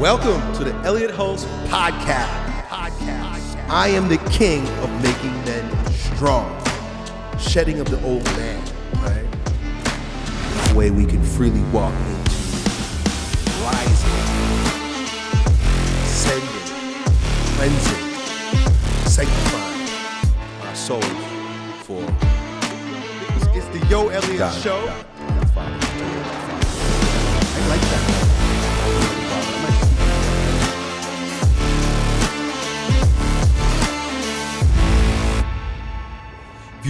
Welcome to the Elliot Hulse Podcast. Podcast. I am the king of making men strong, shedding of the old man, right? The way we can freely walk into rising, ascending, cleansing, sanctifying our souls for. It's, the Yo Elliott Got it, Show. got it. That's fine. I like that.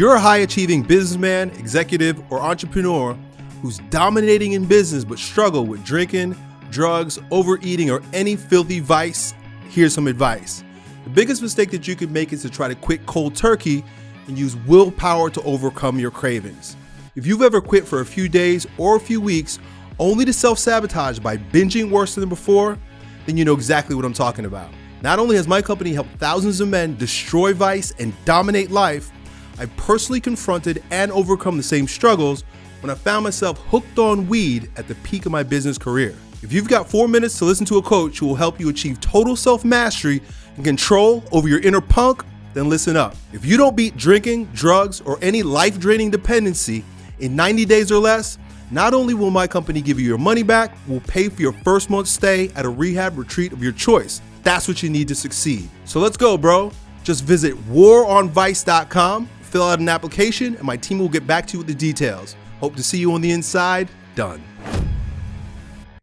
You're a high achieving businessman, executive, or entrepreneur who's dominating in business but struggle with drinking, drugs, overeating, or any filthy vice, here's some advice. The biggest mistake that you could make is to try to quit cold turkey and use willpower to overcome your cravings. If you've ever quit for a few days or a few weeks only to self sabotage by binging worse than before, then you know exactly what I'm talking about. Not only has my company helped thousands of men destroy vice and dominate life, I personally confronted and overcome the same struggles when I found myself hooked on weed at the peak of my business career. If you've got four minutes to listen to a coach who will help you achieve total self mastery and control over your inner punk, then listen up. If you don't beat drinking, drugs, or any life draining dependency in 90 days or less, not only will my company give you your money back, we'll pay for your first month's stay at a rehab retreat of your choice. That's what you need to succeed. So let's go, bro. Just visit waronvice.com, fill out an application, and my team will get back to you with the details. Hope to see you on the inside. Done.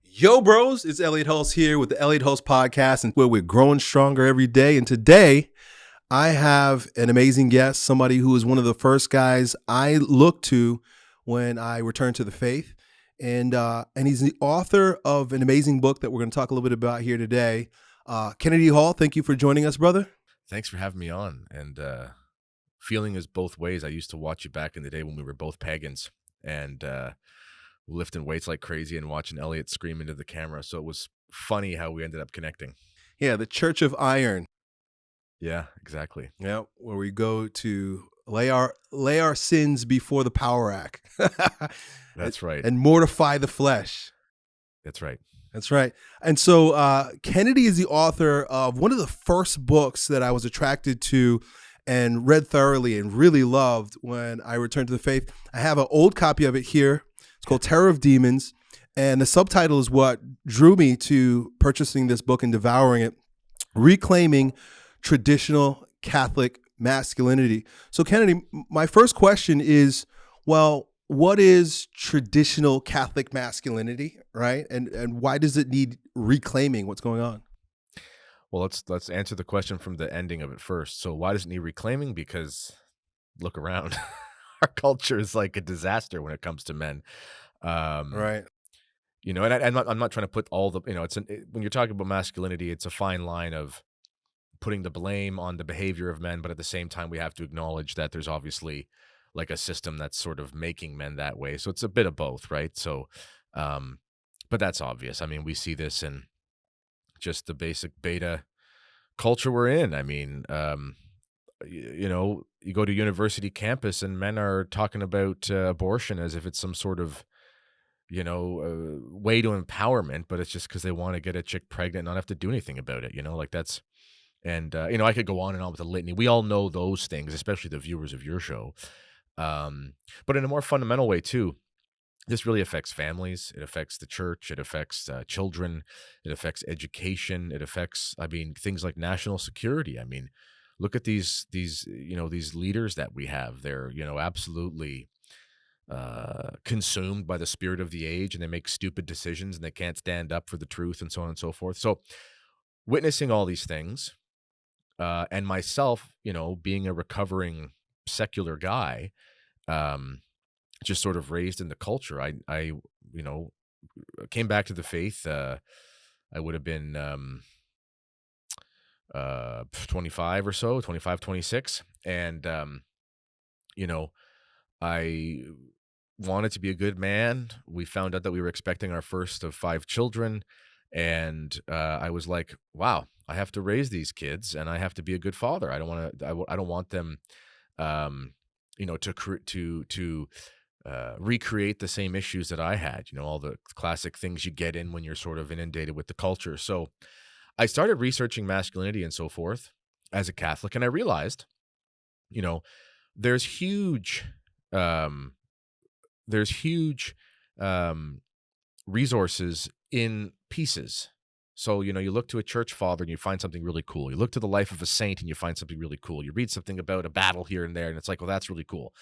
Yo, bros, it's Elliot Hulse here with the Elliot Hulse podcast, and where we're growing stronger every day. And today, I have an amazing guest, somebody who is one of the first guys I look to when I return to the faith. And uh, and he's the author of an amazing book that we're going to talk a little bit about here today. Uh, Kennedy Hall, thank you for joining us, brother. Thanks for having me on. And uh, feeling is both ways. I used to watch you back in the day when we were both pagans and uh, lifting weights like crazy and watching Elliot scream into the camera. So it was funny how we ended up connecting. Yeah, the Church of Iron. Yeah, exactly. Yeah, where we go to lay our lay our sins before the power rack. That's right. and mortify the flesh. That's right. That's right. And so uh, Kennedy is the author of one of the first books that I was attracted to and read thoroughly and really loved when I returned to the faith. I have an old copy of it here. It's called Terror of Demons. And the subtitle is what drew me to purchasing this book and devouring it Reclaiming Traditional Catholic Masculinity. So, Kennedy, my first question is well, what is traditional Catholic masculinity, right? And and why does it need reclaiming? What's going on? Well, let's let's answer the question from the ending of it first. So why does it need reclaiming? Because look around. Our culture is like a disaster when it comes to men. Um, Right. you know and I, i'm not i'm not trying to put all the you know it's an, it, when you're talking about masculinity it's a fine line of putting the blame on the behavior of men but at the same time we have to acknowledge that there's obviously like a system that's sort of making men that way so it's a bit of both right so um but that's obvious i mean we see this in just the basic beta culture we're in i mean um y- you know you go to university campus and men are talking about uh, abortion as if it's some sort of you know, uh, way to empowerment, but it's just because they want to get a chick pregnant and not have to do anything about it. You know, like that's, and uh, you know, I could go on and on with the litany. We all know those things, especially the viewers of your show. Um, but in a more fundamental way too, this really affects families. It affects the church. It affects uh, children. It affects education. It affects, I mean, things like national security. I mean, look at these these you know these leaders that we have. They're you know absolutely uh, consumed by the spirit of the age and they make stupid decisions and they can't stand up for the truth and so on and so forth. So, witnessing all these things, uh, and myself, you know, being a recovering secular guy, um, just sort of raised in the culture. I, I, you know, came back to the faith. Uh, I would have been um, uh, 25 or so, 25, 26. And, um, you know, I wanted to be a good man. We found out that we were expecting our first of five children. And uh, I was like, wow, I have to raise these kids and I have to be a good father. I don't want to, I I don't want them, um, you know, to, to, to, uh, recreate the same issues that I had. You know, all the classic things you get in when you're sort of inundated with the culture. So I started researching masculinity and so forth as a Catholic, and I realized, you know, there's huge, um, there's huge um, resources in pieces. So, you know, you look to a church father and you find something really cool. You look to the life of a saint and you find something really cool. You read something about a battle here and there, and it's like, well, that's really cool.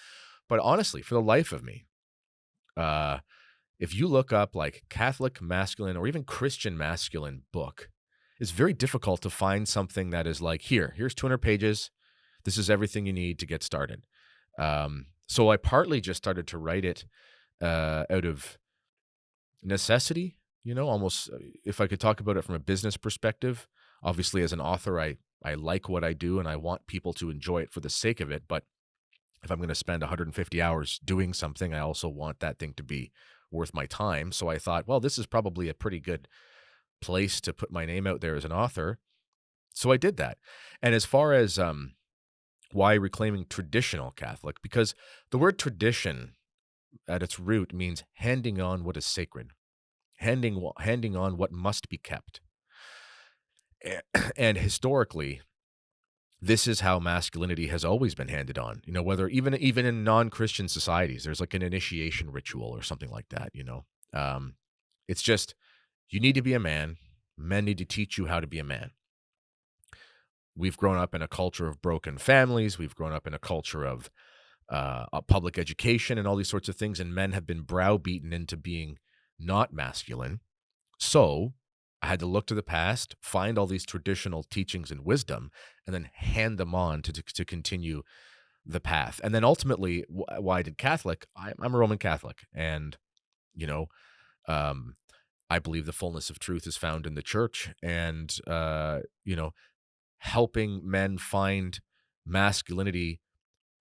But honestly, for the life of me, uh, if you look up like Catholic masculine or even Christian masculine book, it's very difficult to find something that is like, here, here's 200 pages. This is everything you need to get started. Um, so I partly just started to write it uh, out of necessity, you know, almost uh, if I could talk about it from a business perspective. Obviously, as an author, I, I like what I do and I want people to enjoy it for the sake of it. But if I'm going to spend 150 hours doing something, I also want that thing to be worth my time. So I thought, well, this is probably a pretty good place to put my name out there as an author. So I did that. And as far as um, why reclaiming traditional Catholic, because the word tradition at its root means handing on what is sacred, handing handing on what must be kept. And historically, this is how masculinity has always been handed on. You know, whether even even in non-Christian societies, there's like an initiation ritual or something like that. You know, um, it's just you need to be a man. Men need to teach you how to be a man. We've grown up in a culture of broken families. We've grown up in a culture of uh, public education and all these sorts of things, and men have been browbeaten into being not masculine. So I had to look to the past, find all these traditional teachings and wisdom, and then hand them on to, to, to continue the path. And then ultimately, why I did Catholic? I, am a Roman Catholic, and you know, um, I believe the fullness of truth is found in the church, and uh, you know, helping men find masculinity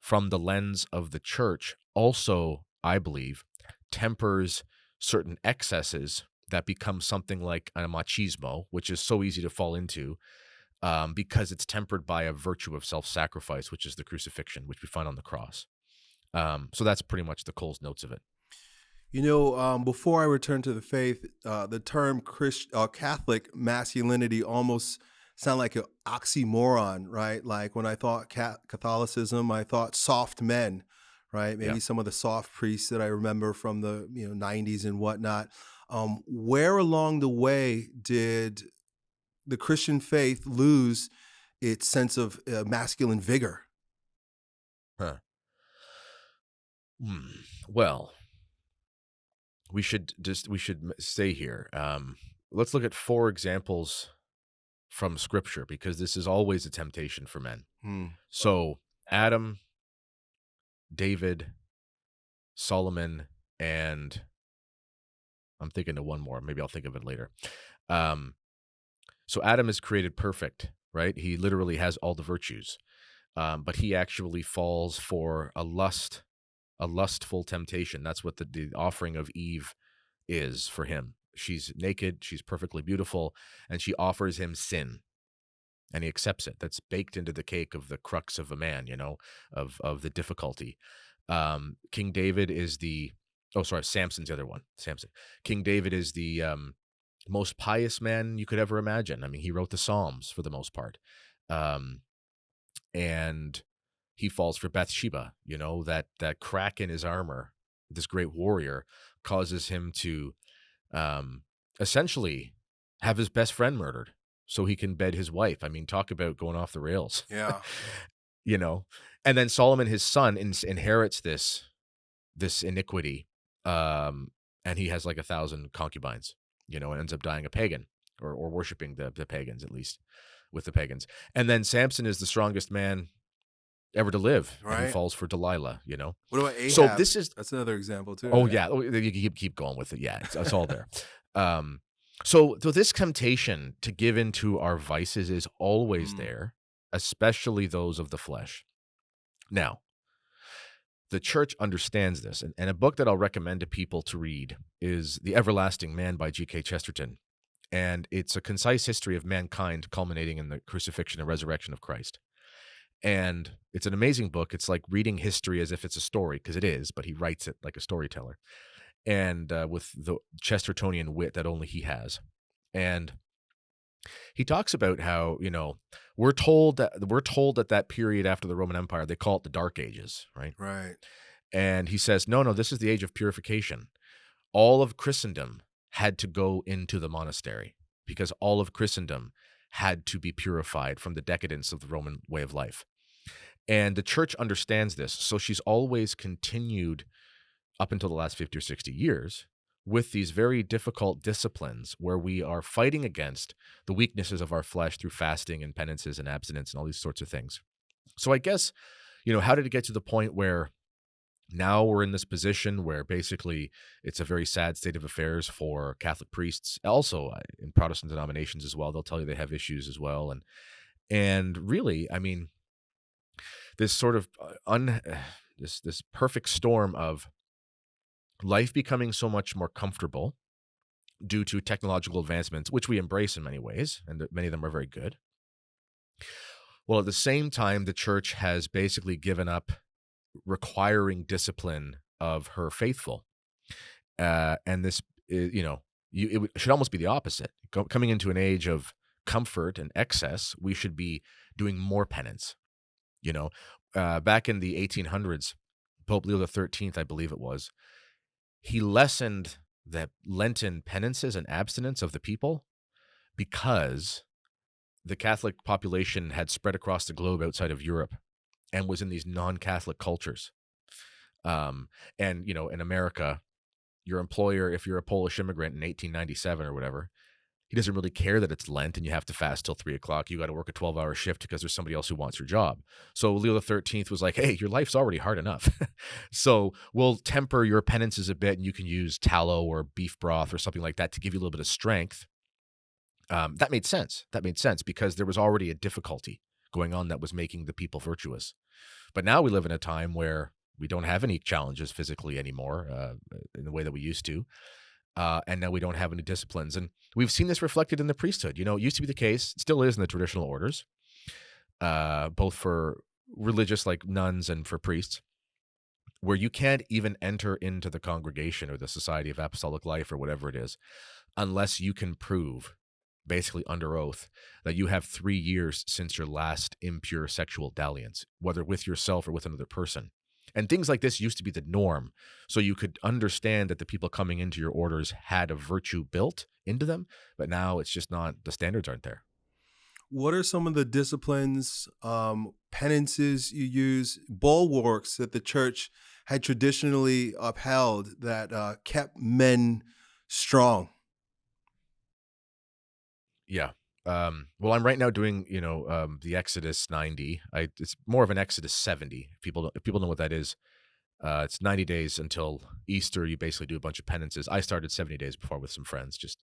from the lens of the church also, I believe, tempers certain excesses that becomes something like a machismo, which is so easy to fall into um, because it's tempered by a virtue of self-sacrifice, which is the crucifixion, which we find on the cross. Um, so that's pretty much the Coles notes of it. You know, um, before I return to the faith, uh, the term Christ, uh, Catholic masculinity almost sound like an oxymoron, right? Like when I thought Catholicism, I thought soft men, right? Maybe yeah. some of the soft priests that I remember from the you know 90s and whatnot. Um, where along the way did the Christian faith lose its sense of uh, masculine vigor? Huh. Hmm. Well, we should just we should stay here. Um, let's look at four examples from Scripture because this is always a temptation for men. Hmm. So Adam, David, Solomon, and I'm thinking of one more. Maybe I'll think of it later. Um, so Adam is created perfect, right? He literally has all the virtues, um, but he actually falls for a lust a lustful temptation. That's what the, the offering of Eve is for him. She's naked, she's perfectly beautiful, and she offers him sin. And he accepts it. That's baked into the cake of the crux of a man, you know, of of the difficulty. Um, King David is the oh sorry, Samson's the other one. Samson. King David is the um, most pious man you could ever imagine. I mean, he wrote the Psalms for the most part. Um, and he falls for Bathsheba. You know that that crack in his armor, this great warrior, causes him to um, essentially have his best friend murdered so he can bed his wife. I mean, talk about going off the rails. Yeah, you know. And then Solomon, his son, in inherits this this iniquity, um, and he has like a thousand concubines. You know, and ends up dying a pagan or or worshiping the the pagans at least with the pagans. And then Samson is the strongest man ever to live. Right. he falls for Delilah, you know? What about Ahab? So this is that's another example too. Oh yeah. Oh, you keep keep going with it. Yeah. It's, it's all there. Um so so this temptation to give into our vices is always mm. there, especially those of the flesh. Now, the church understands this, and, and a book that I'll recommend to people to read is The Everlasting Man by G.K. Chesterton. And it's a concise history of mankind culminating in the crucifixion and resurrection of Christ. and it's an amazing book. It's like reading history as if it's a story because it is, but he writes it like a storyteller, and uh, with the Chestertonian wit that only he has, and he talks about how you know we're told that we're told that that period after the Roman Empire they call it the Dark Ages, right? Right. And he says, no, no, this is the age of purification. All of Christendom had to go into the monastery because all of Christendom had to be purified from the decadence of the Roman way of life. And the church understands this. So she's always continued up until the last 50 or 60 years with these very difficult disciplines where we are fighting against the weaknesses of our flesh through fasting and penances and abstinence and all these sorts of things. So I guess, you know, how did it get to the point where now we're in this position where basically it's a very sad state of affairs for Catholic priests, also uh, in Protestant denominations as well. They'll tell you they have issues as well, and and really, I mean, this sort of uh, un this this perfect storm of life becoming so much more comfortable due to technological advancements, which we embrace in many ways, and many of them are very good. Well, at the same time, the church has basically given up requiring discipline of her faithful. Uh, and this, you know, you, it should almost be the opposite. coming into an age of comfort and excess, we should be doing more penance. You know, uh, back in the 1800s, Pope Leo XIII, I believe it was, he lessened the Lenten penances and abstinence of the people because the Catholic population had spread across the globe outside of Europe and was in these non-Catholic cultures. Um, and you know, in America, your employer, if you're a Polish immigrant in 1897 or whatever, he doesn't really care that it's Lent and you have to fast till three o'clock. You got to work a 12 hour shift because there's somebody else who wants your job. So Leo XIII was like, hey, your life's already hard enough. so we'll temper your penances a bit and you can use tallow or beef broth or something like that to give you a little bit of strength. Um, that made sense. That made sense because there was already a difficulty going on that was making the people virtuous. But now we live in a time where we don't have any challenges physically anymore uh, in the way that we used to uh, and now we don't have any disciplines. And we've seen this reflected in the priesthood. You know, it used to be the case, still is in the traditional orders, uh, both for religious like nuns and for priests, where you can't even enter into the congregation or the Society of Apostolic Life or whatever it is, unless you can prove, basically under oath, that you have three years since your last impure sexual dalliance, whether with yourself or with another person. And things like this used to be the norm. So you could understand that the people coming into your orders had a virtue built into them, but now it's just not, the standards aren't there. What are some of the disciplines, um, penances you use, bulwarks that the church had traditionally upheld that uh, kept men strong? Yeah. Um, well, I'm right now doing, you know, um, the Exodus 90. I it's more of an Exodus 70. If people if people know what that is. Uh, it's 90 days until Easter. You basically do a bunch of penances. I started 70 days before with some friends. Just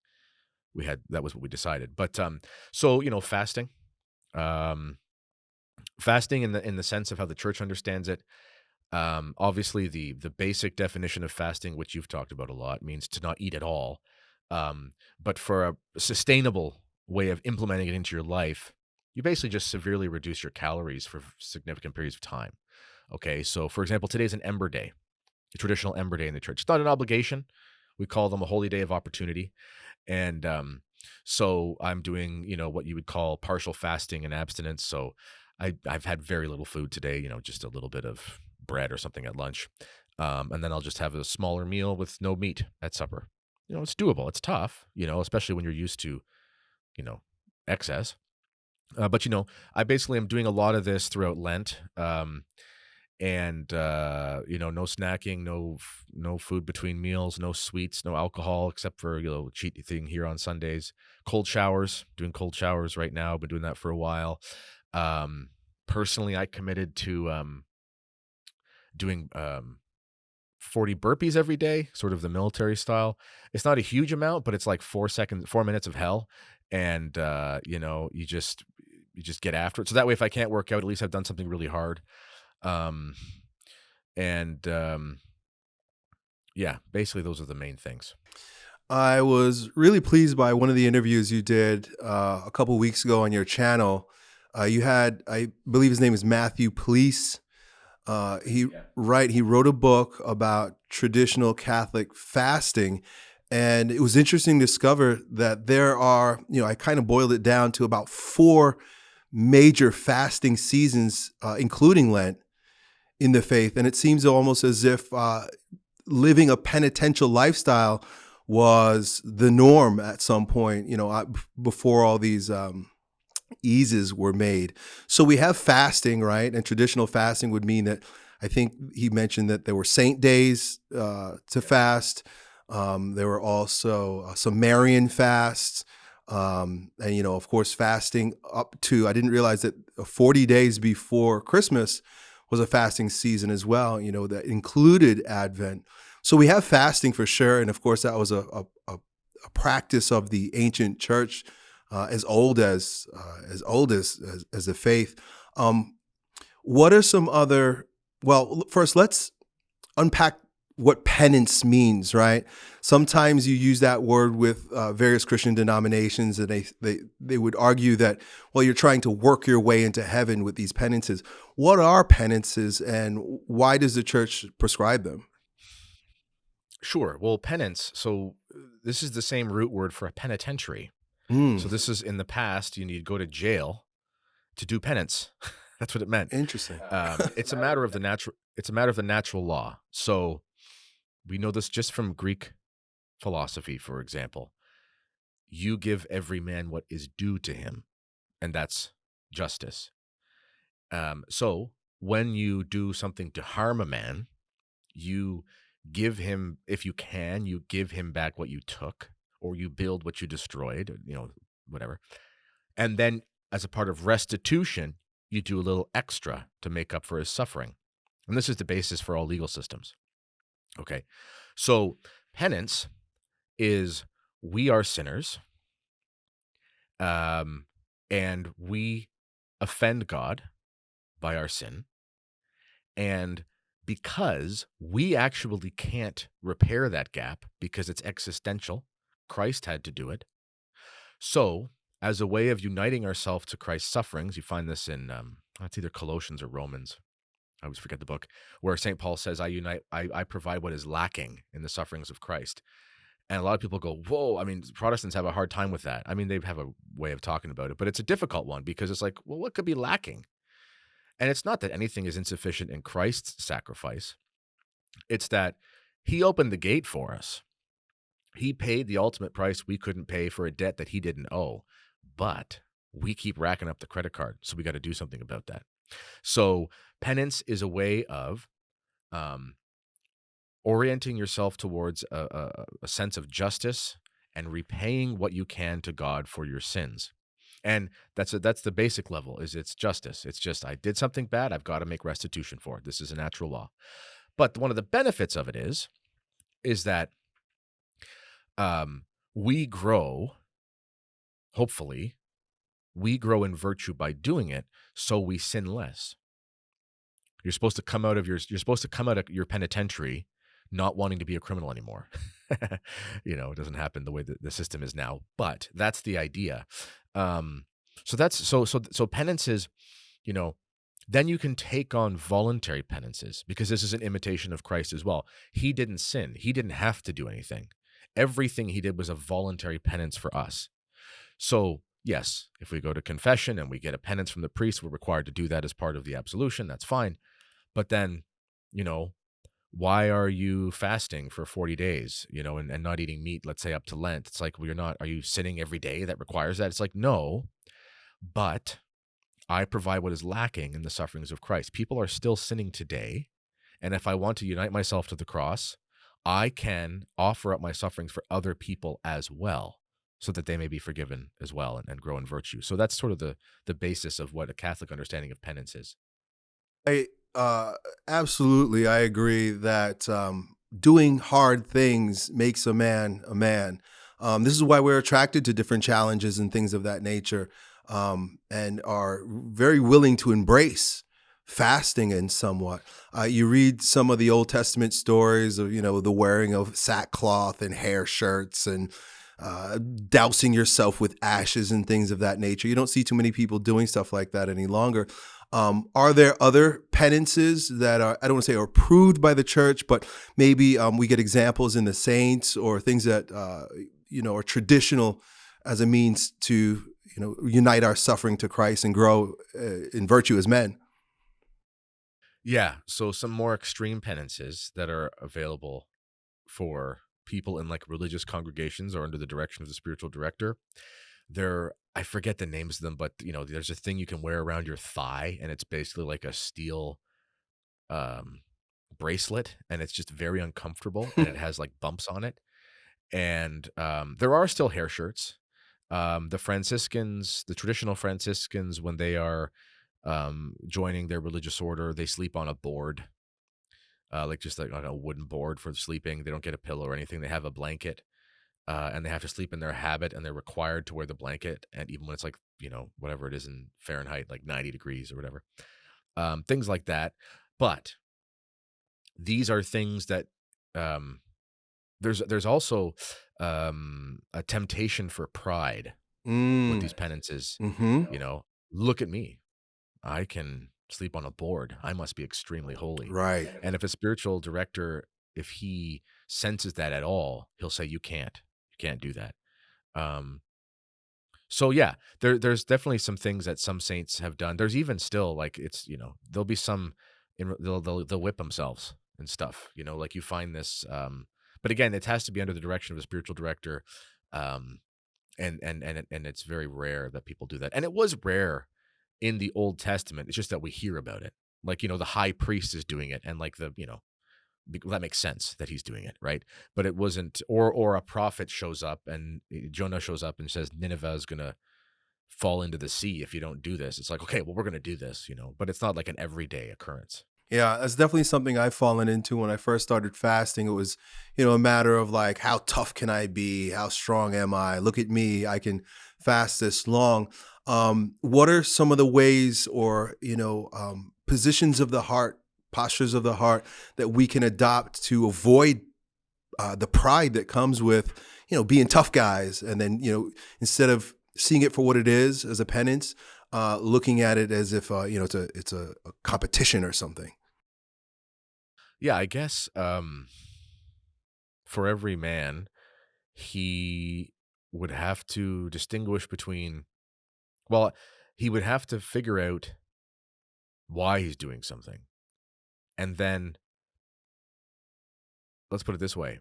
we had that was what we decided. But um, so you know, fasting, um, fasting in the in the sense of how the church understands it. Um, obviously, the the basic definition of fasting, which you've talked about a lot, means to not eat at all. Um, but for a sustainable way of implementing it into your life, you basically just severely reduce your calories for significant periods of time. Okay, so for example, today's an Ember Day, a traditional Ember Day in the church. It's not an obligation. We call them a holy day of opportunity. And um, so I'm doing, you know, what you would call partial fasting and abstinence. So I, I've had very little food today, you know, just a little bit of bread or something at lunch. Um, and then I'll just have a smaller meal with no meat at supper. You know, it's doable. It's tough, you know, especially when you're used to you know, excess. Uh, but you know, I basically am doing a lot of this throughout Lent, um, and uh, you know, no snacking, no no food between meals, no sweets, no alcohol except for you know cheat thing here on Sundays. Cold showers, doing cold showers right now. Been doing that for a while. Um, personally, I committed to um, doing um, 40 burpees every day, sort of the military style. It's not a huge amount, but it's like four seconds, four minutes of hell and uh, you know you just you just get after it. So that way, if I can't work out, at least I've done something really hard. Um, and um, yeah, basically those are the main things. I was really pleased by one of the interviews you did uh, a couple weeks ago on your channel. Uh, you had, I believe his name is Matthew Plese. Uh, he yeah. right he wrote a book about traditional Catholic fasting, and it was interesting to discover that there are you know I kind of boiled it down to about four major fasting seasons, uh, including Lent, in the faith, and it seems almost as if uh, living a penitential lifestyle was the norm at some point. You know, before all these. Um, eases were made. So we have fasting, right? And traditional fasting would mean that I think he mentioned that there were saint days uh, to fast. Um, there were also uh, some Marian fasts. Um, and, you know, of course, fasting up to, I didn't realize that 40 days before Christmas was a fasting season as well, you know, that included Advent. So we have fasting for sure. And of course, that was a, a, a practice of the ancient church uh, as old as uh, as old as, as, as the faith. Um, what are some other? Well, first let's unpack what penance means. Right. Sometimes you use that word with uh, various Christian denominations, and they they they would argue that well, you're trying to work your way into heaven with these penances. What are penances, and why does the church prescribe them? Sure. Well, penance. So this is the same root word for a penitentiary. So Mm, this is in the past, you need to go to jail to do penance. That's what it meant. interesting. Um, it's a matter of the natural. It's a matter of the natural law. So we know this just from Greek philosophy, for example. You give every man what is due to him, and that's justice. Um, so when you do something to harm a man, you give him, if you can, you give him back what you took or you build what you destroyed, you know, whatever. And then as a part of restitution, you do a little extra to make up for his suffering. And this is the basis for all legal systems. Okay. So penance is we are sinners um, and we offend God by our sin. And because we actually can't repair that gap because it's existential, Christ had to do it. So, as a way of uniting ourselves to Christ's sufferings, you find this in um, it's either Colossians or Romans. I always forget the book where St. Paul says, "I unite, I, I provide what is lacking in the sufferings of Christ." And a lot of people go, "Whoa!" I mean, Protestants have a hard time with that. I mean, they have a way of talking about it, but it's a difficult one because it's like, well, what could be lacking? And it's not that anything is insufficient in Christ's sacrifice; it's that He opened the gate for us. He paid the ultimate price we couldn't pay for a debt that he didn't owe, but we keep racking up the credit card. So we got to do something about that. So penance is a way of um, orienting yourself towards a, a, a sense of justice and repaying what you can to God for your sins. And that's a, that's the basic level is it's justice. It's just I did something bad, I've got to make restitution for it. This is a natural law. But one of the benefits of it is is that um, we grow, hopefully, we grow in virtue by doing it, so we sin less. You're supposed to come out of your you're supposed to come out of your penitentiary not wanting to be a criminal anymore. you know, it doesn't happen the way that the system is now, but that's the idea. Um, so that's so so so penance is, you know, then you can take on voluntary penances because this is an imitation of Christ as well. He didn't sin. He didn't have to do anything. Everything he did was a voluntary penance for us. So, yes, if we go to confession and we get a penance from the priest, we're required to do that as part of the absolution. That's fine. But then, you know, why are you fasting for 40 days, you know, and, and not eating meat, let's say up to Lent? It's like, well, you're not, are you sinning every day that requires that? It's like, no, but I provide what is lacking in the sufferings of Christ. People are still sinning today. And if I want to unite myself to the cross, I can offer up my sufferings for other people as well so that they may be forgiven as well and, and grow in virtue. So that's sort of the the basis of what a Catholic understanding of penance is. I uh, absolutely, I agree that um, doing hard things makes a man a man. Um, this is why we're attracted to different challenges and things of that nature, um, and are very willing to embrace fasting in somewhat. Uh, you read some of the Old Testament stories of you know the wearing of sackcloth and hair shirts and uh, dousing yourself with ashes and things of that nature. You don't see too many people doing stuff like that any longer. Um, are there other penances that are, I don't want to say are approved by the church, but maybe um, we get examples in the saints or things that, uh, you know, are traditional as a means to, you know, unite our suffering to Christ and grow uh, in virtue as men? Yeah. So some more extreme penances that are available for people in like religious congregations or under the direction of the spiritual director. They're I forget the names of them, but you know, there's a thing you can wear around your thigh, and it's basically like a steel um bracelet, and it's just very uncomfortable, and it has like bumps on it. And um, there are still hair shirts. Um, the Franciscans, the traditional Franciscans, when they are um, joining their religious order, they sleep on a board, uh, like just like on a wooden board for sleeping. They don't get a pillow or anything. They have a blanket uh, and they have to sleep in their habit and they're required to wear the blanket and even when it's like you know whatever it is in fahrenheit like 90 degrees or whatever um, things like that but these are things that um, there's there's also um, a temptation for pride Mm. with these penances hmm you know look at me i can sleep on a board i must be extremely holy. Right. and if a spiritual director if he senses that at all he'll say you can't. You can't do that. Um so yeah there there's definitely some things that some saints have done. There's even still like it's you know there'll be some in, they'll, they'll they'll whip themselves and stuff you know like you find this um but again it has to be under the direction of a spiritual director um and and and and it's very rare that people do that. And it was rare in the old testament it's just that we hear about it like you know the high priest is doing it and like the you know that makes sense that he's doing it right but it wasn't or or a prophet shows up and eh, jonah shows up and says nineveh is gonna fall into the sea if you don't do this it's like okay well we're gonna do this you know but it's not like an everyday occurrence Yeah, that's definitely something I've fallen into when I first started fasting. It was, you know, a matter of like, how tough can I be? How strong am I? Look at me, I can fast this long. Um, what are some of the ways or, you know, um, positions of the heart, postures of the heart that we can adopt to avoid uh, the pride that comes with, you know, being tough guys? And then, you know, instead of seeing it for what it is as a penance, uh, looking at it as if, uh, you know, it's a, it's a, a competition or something. yeah i guess um for every man he would have to distinguish between well he would have to figure out why he's doing something and then let's put it this way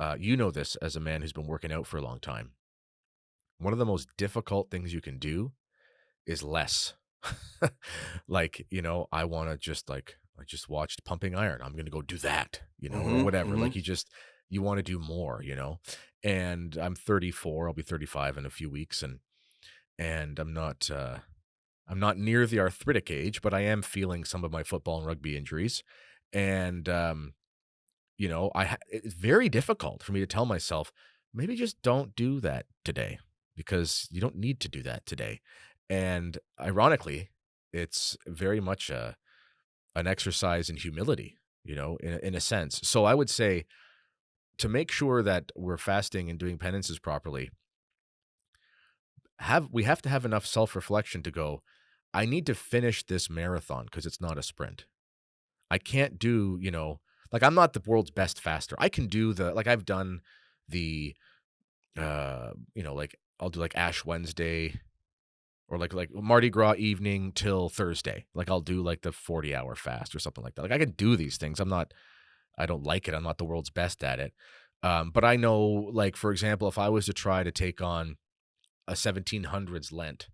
uh, you know this as a man who's been working out for a long time one of the most difficult things you can do is less like you know i want to just like i just watched pumping iron i'm gonna go do that you know or Mhm, whatever mhm. like you just you want to do more you know and i'm 34 i'll be 35 in a few weeks and and i'm not uh i'm not near the arthritic age but i am feeling some of my football and rugby injuries and um you know i ha- it's very difficult for me to tell myself maybe just don't do that today because you don't need to do that today. And ironically it's very much a an exercise in humility you know in, in a sense. So i would say to make sure that we're fasting and doing penances properly have we have to have enough self-reflection to go i need to finish this marathon because it's not a sprint. I can't do you know like i'm not the world's best faster. I can do the like i've done the uh you know like i'll do like ash wednesday or like like mardi gras evening till thursday. Like i'll do like the 40 hour fast or something like that. Like i can do these things. I'm not i don't like it. I'm not the world's best at it. Um but i know like for example if i was to try to take on a 1700s lent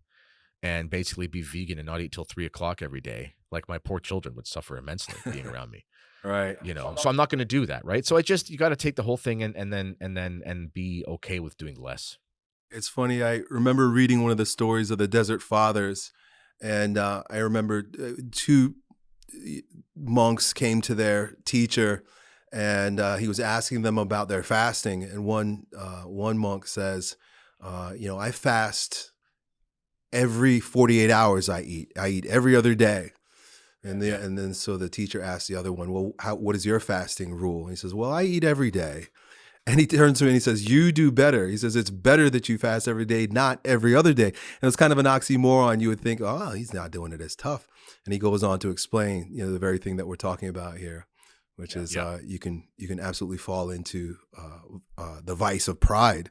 and basically be vegan and not eat till three o'clock every day like my poor children would suffer immensely being around me Right. you know so i'm not going to do that right so i just you got to take the whole thing and and then and then and be okay with doing less It's funny. I remember reading one of the stories of the Desert Fathers, and uh, I remember uh, two monks came to their teacher, and uh, he was asking them about their fasting. And one uh, one monk says, uh, "You know, I fast every forty eight hours. I eat. I eat every other day." And the, and then so the teacher asked the other one, "Well, how, what is your fasting rule?" And he says, "Well, I eat every day." And he turns to me and he says, You do better. He says, It's better that you fast every day, not every other day. And it's kind of an oxymoron. You would think, Oh, he's not doing it as tough. And he goes on to explain, you know, the very thing that we're talking about here, which Yeah. is Yeah. uh, you can you can absolutely fall into uh, uh, the vice of pride.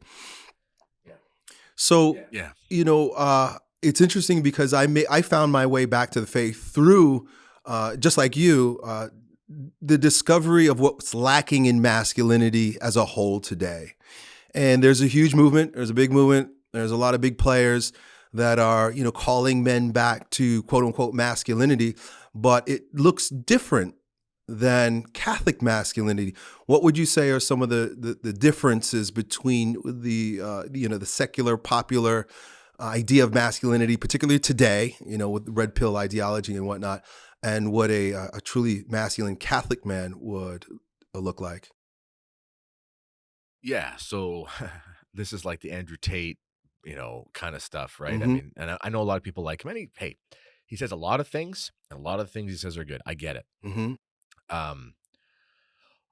So Yeah. you know, uh, it's interesting because I may, I found my way back to the faith through, uh, just like you, uh, the discovery of what's lacking in masculinity as a whole today. And there's a huge movement. There's a big movement. There's a lot of big players that are, you know, calling men back to quote unquote masculinity, but it looks different than Catholic masculinity. What would you say are some of the the, the differences between the uh, you know the secular popular idea of masculinity, particularly today, you know, with red pill ideology and whatnot, and what a a truly masculine Catholic man would look like? Yeah. So this is like the Andrew Tate, you know, kind of stuff, right? I Mhm. mean, and I, know a lot of people like him. And he, hey, he says a lot of things, and a lot of things he says are good. I get it. hmm Um,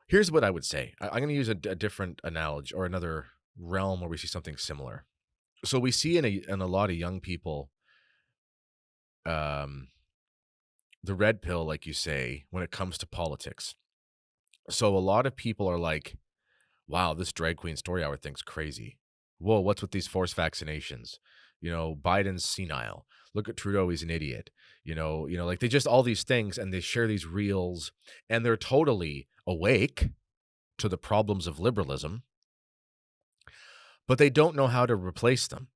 here's what I would say. I, I'm going to use a, a different analogy or another realm where we see something similar. So we see in a in a lot of young people, um, the red pill, like you say, when it comes to politics. So a lot of people are like, "Wow, this drag queen story hour thing's crazy. Whoa, what's with these forced vaccinations? You know, Biden's senile. Look at Trudeau, he's an idiot. You know, you know, like they just all these things, and they share these reels, and they're totally awake to the problems of liberalism, but they don't know how to replace them.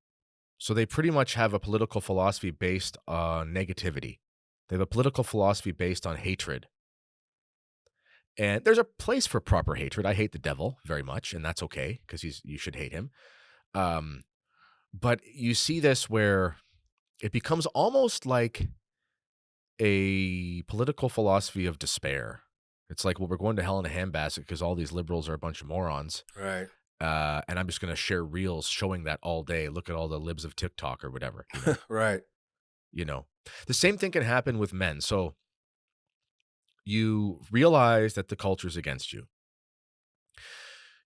So they pretty much have a political philosophy based on negativity. They have a political philosophy based on hatred. And there's a place for proper hatred. I hate the devil very much, and that's okay because he's you should hate him. Um, but you see this where it becomes almost like a political philosophy of despair. It's like, well, we're going to hell in a handbasket because all these liberals are a bunch of morons. Right. Uh, and I'm just going to share reels showing that all day. Look at all the libs of TikTok or whatever. You know? Right. you know the same thing can happen with men so you realize that the culture's against you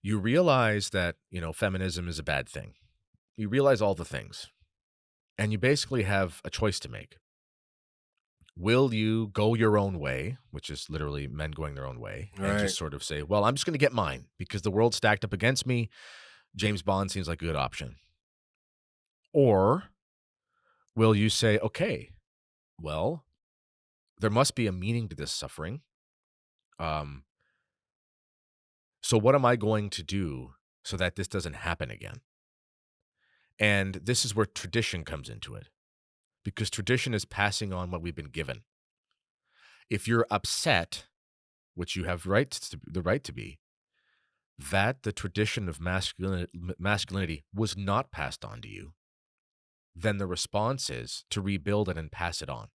you realize that you know feminism is a bad thing. You realize all the things. And you basically have a choice to make. Will you go your own way which is literally men going their own way and just sort of say well i'm just going to get mine because the world's stacked up against me. James bond seems like a good option. Or will you say okay well there must be a meaning to this suffering. Um so what am i going to do so that this doesn't happen again? And this is where tradition comes into it because tradition is passing on what we've been given. If you're upset which you have rights to, the right to be that the tradition of masculinity, masculinity was not passed on to you then the response is to rebuild it and pass it on.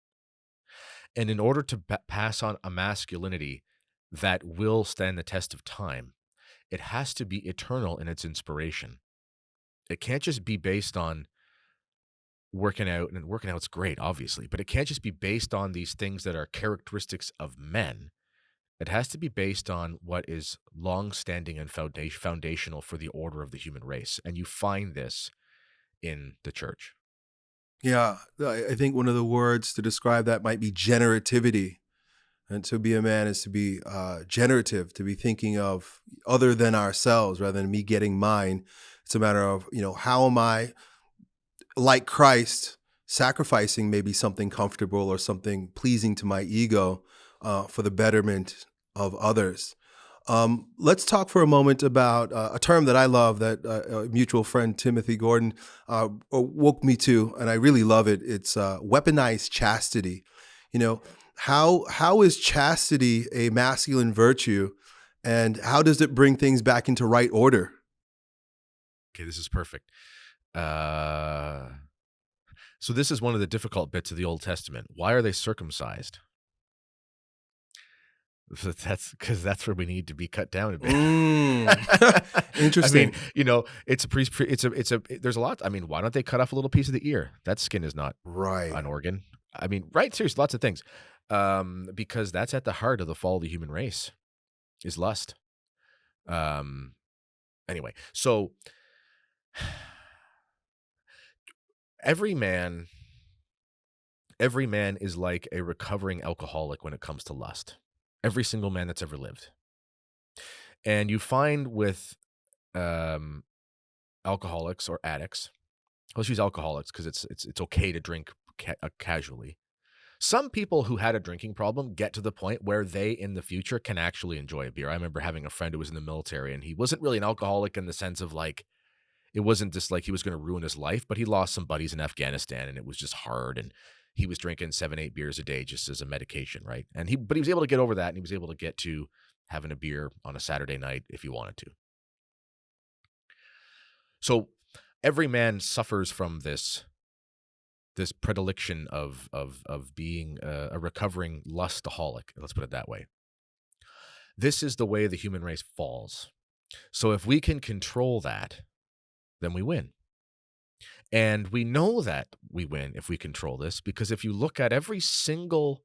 And in order to pass on a masculinity that will stand the test of time, it has to be eternal in its inspiration. It can't just be based on working out, and working out's great, obviously, but it can't just be based on these things that are characteristics of men. It has to be based on what is long-standing and founda- foundational for the order of the human race, and you find this in the church. Yeah, I think one of the words to describe that might be generativity. And to be a man is to be uh, generative, to be thinking of other than ourselves rather than me getting mine. It's a matter of, you know, how am I, like Christ, sacrificing maybe something comfortable or something pleasing to my ego uh, for the betterment of others. Um, let's talk for a moment about uh, a term that I love that uh, a mutual friend, Timothy Gordon, uh, woke me to, and I really love it. It's uh, weaponized chastity. You know, how how is chastity a masculine virtue, and how does it bring things back into right order? Okay, this is perfect. Uh, so this is one of the difficult bits of the Old Testament. Why are they circumcised? That's because that's where we need to be cut down a bit. Mm. Interesting. I mean, you know, it's a priest. It's a. It's a. There's a lot. I mean, why don't they cut off a little piece of the ear? That skin is not right. an organ. I mean, right? Seriously, lots of things. Um, because that's at the heart of the fall of the human race, is lust. Um, anyway, so every man every man is like a recovering alcoholic when it comes to lust. Every single man that's ever lived. And you find with um, alcoholics or addicts, let's use alcoholics because it's it's it's okay to drink ca- uh, casually. Some people who had a drinking problem get to the point where they in the future can actually enjoy a beer. I remember having a friend who was in the military and he wasn't really an alcoholic in the sense of like it wasn't just like he was going to ruin his life, but he lost some buddies in Afghanistan and it was just hard and he was drinking seven, eight beers a day just as a medication, right? And he, but he was able to get over that, and he was able to get to having a beer on a Saturday night if he wanted to. So every man suffers from this this predilection of of of being a, a recovering lustaholic. Let's put it that way. This is the way the human race falls. So if we can control that, then we win. And we know that we win if we control this, because if you look at every single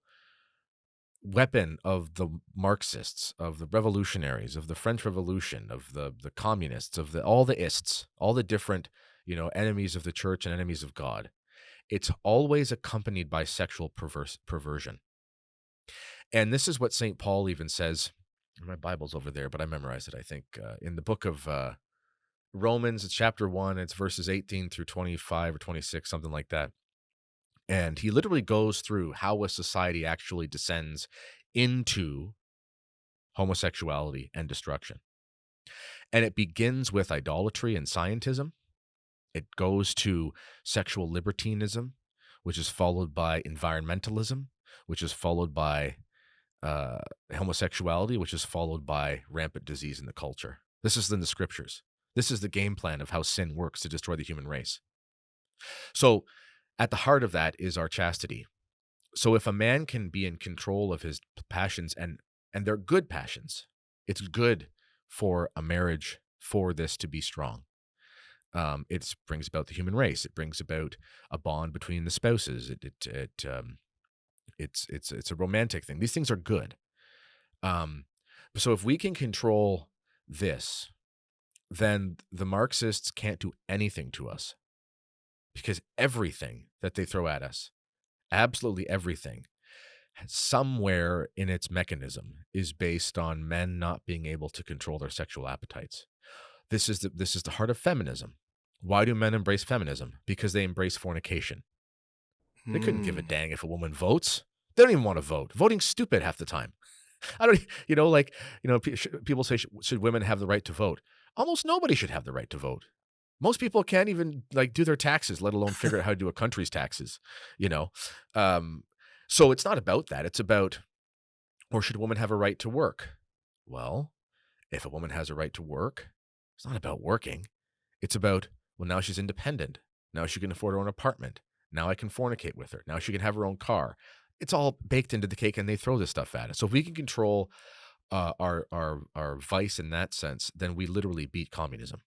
weapon of the Marxists, of the revolutionaries, of the French Revolution, of the the communists, of the all the ists, all the different, you know, enemies of the church and enemies of God, it's always accompanied by sexual perverse perversion. And this is what St. Paul even says. My Bible's over there, but I memorized it, I think, uh, in the book of uh, Romans, it's chapter one, it's verses 18 through 25 or 26, something like that. And he literally goes through how a society actually descends into homosexuality and destruction. And it begins with idolatry and scientism. It goes to sexual libertinism, which is followed by environmentalism, which is followed by uh, homosexuality, which is followed by rampant disease in the culture. This is in the scriptures. This is the game plan of how sin works to destroy the human race. So, at the heart of that is our chastity. So, if a man can be in control of his passions and and they're good passions, it's good for a marriage for this to be strong. Um, it brings about the human race. It brings about a bond between the spouses. It it, it um, it's it's it's a romantic thing. These things are good. Um, so if we can control this, then the Marxists can't do anything to us because everything that they throw at us, absolutely everything, somewhere in its mechanism is based on men not being able to control their sexual appetites. This is the, this is the heart of feminism. Why do men embrace feminism? Because they embrace fornication. They couldn't give a hmm. dang if a woman votes. They don't even want to vote. Voting's stupid half the time. I don't, you know, like, you know, people say, should women have the right to vote? almost nobody should have the right to vote. Most people can't even like do their taxes, let alone figure out how to do a country's taxes, you know? Um, so it's not about that. It's about, or should a woman have a right to work? Well, if a woman has a right to work, it's not about working. It's about, well, now she's independent. Now she can afford her own apartment. Now I can fornicate with her. Now she can have her own car. It's all baked into the cake and they throw this stuff at us. So if we can control uh, our our our vice in that sense, then we literally beat communism.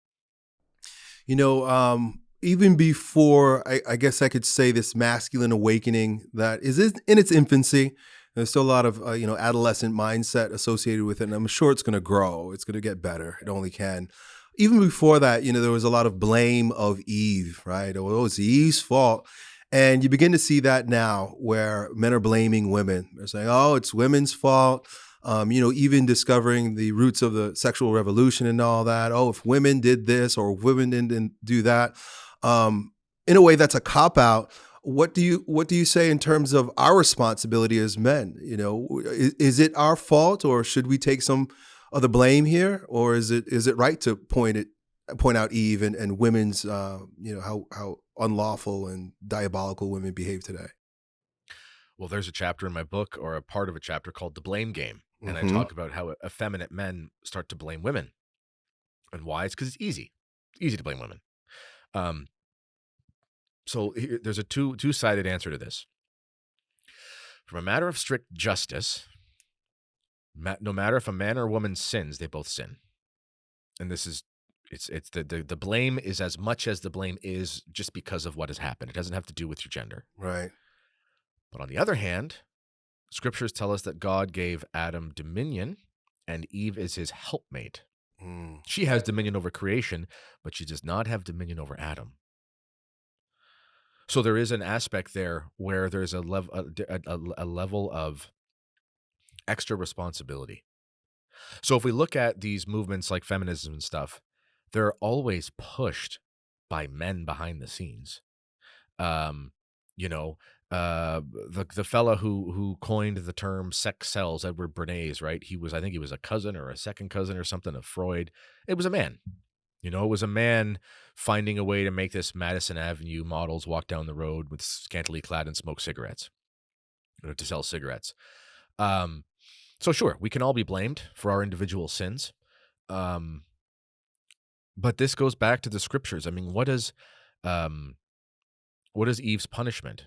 You know, um, even before I, I, guess I could say this masculine awakening that is in its infancy. There's still a lot of uh, you know adolescent mindset associated with it, and I'm sure it's going to grow. It's going to get better. It only can. Even before that, you know, there was a lot of blame of Eve, right? Oh, it's Eve's fault. And you begin to see that now where men are blaming women. They're saying, oh, it's women's fault um, you know, even discovering the roots of the sexual revolution and all that. Oh, if women did this or women didn't do that, um, in a way, that's a cop out. What do you what do you say in terms of our responsibility as men? You know, is, is it our fault, or should we take some of the blame here, or is it is it right to point it point out Eve and, and women's uh, you know how how unlawful and diabolical women behave today? Well, there's a chapter in my book or a part of a chapter called The Blame Game and mm-hmm. I talk about how effeminate men start to blame women, and why it's because it's easy, easy to blame women. Um, so here, there's a two two sided answer to this. From a matter of strict justice, no matter if a man or a woman sins, they both sin, and this is it's it's the, the the blame is as much as the blame is just because of what has happened. It doesn't have to do with your gender, right? But on the other hand, Scriptures tell us that God gave Adam dominion and Eve is his helpmate. Mm. She has dominion over creation, but she does not have dominion over Adam. So there is an aspect there where there's a, lev- a, a, a level of extra responsibility. So if we look at these movements like feminism and stuff, they're always pushed by men behind the scenes. Um, you know, uh, the the fella who who coined the term sex sells, Edward Bernays, right? He was, I think, he was a cousin or a second cousin or something of Freud. It was a man. You know, it was a man finding a way to make this Madison Avenue models walk down the road with scantily clad and smoke cigarettes, or to sell cigarettes. Um, so sure, we can all be blamed for our individual sins. Um, but this goes back to the scriptures. I mean, what is um what is Eve's punishment?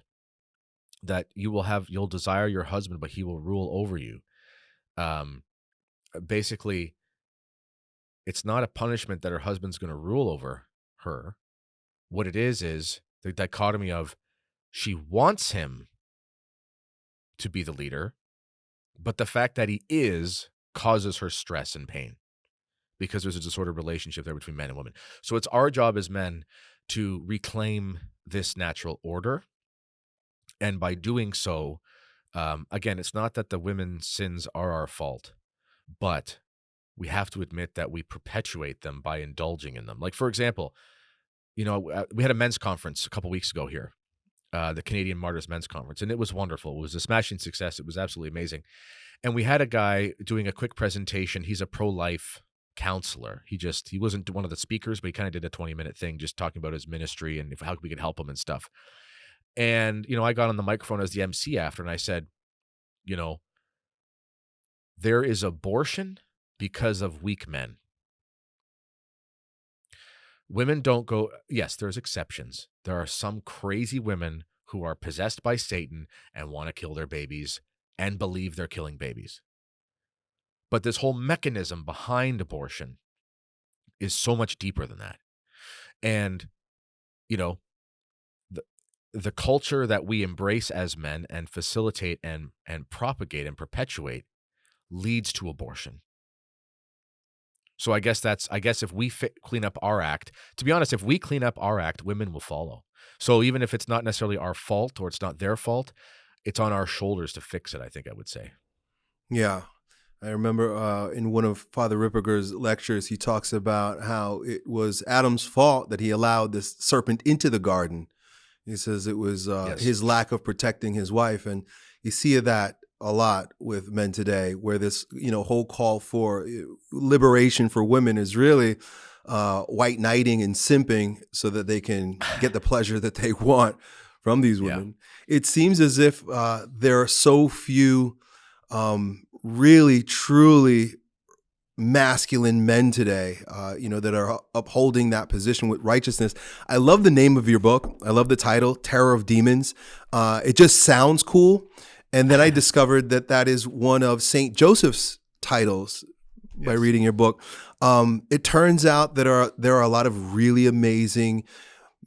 That you will have you'll desire your husband, but he will rule over you. Um basically it's not a punishment that her husband's going to rule over her. What it is is the dichotomy of she wants him to be the leader, but the fact that he is causes her stress and pain because there's a disordered relationship there between men and women. So it's our job as men to reclaim this natural order. And by doing so, um, again, it's not that the women's sins are our fault, but we have to admit that we perpetuate them by indulging in them. Like, for example, you know, uh, we had a men's conference a couple weeks ago here, uh, the Canadian Martyrs Men's Conference, and it was wonderful. It was a smashing success. It was absolutely amazing. And we had a guy doing a quick presentation. He's a pro life counselor. He just he wasn't one of the speakers, but he kind of did a 20 minute thing just talking about his ministry and how we could help him and stuff. And you know, I got on the microphone as the MC after and I said, you know, there is abortion because of weak men. Women don't go, yes, there's exceptions. There are some crazy women who are possessed by Satan and want to kill their babies and believe they're killing babies. But this whole mechanism behind abortion is so much deeper than that. And, you know, the, the culture that we embrace as men and facilitate and, and propagate and perpetuate leads to abortion. So I guess that's I guess if we fit, clean up our act, to be honest, if we clean up our act, women will follow. So even if it's not necessarily our fault or it's not their fault, it's on our shoulders to fix it. I think I would say. Yeah, I remember uh, in one of Father Ripperger's lectures, he talks about how it was Adam's fault that he allowed this serpent into the garden. He says it was uh, yes. his lack of protecting his wife, and you see that a lot with men today, where this you know whole call for uh, liberation for women is really uh, white knighting and simping so that they can get the pleasure that they want from these women. Yeah. It seems as if uh, there are so few um, really truly masculine men today, uh, you know, that are upholding that position with righteousness. I love the name of your book. I love the title, Terror of Demons. Uh, it just sounds cool. And then I discovered that that is one of St. Joseph's titles yes. by reading your book. Um, it turns out that are, there are a lot of really amazing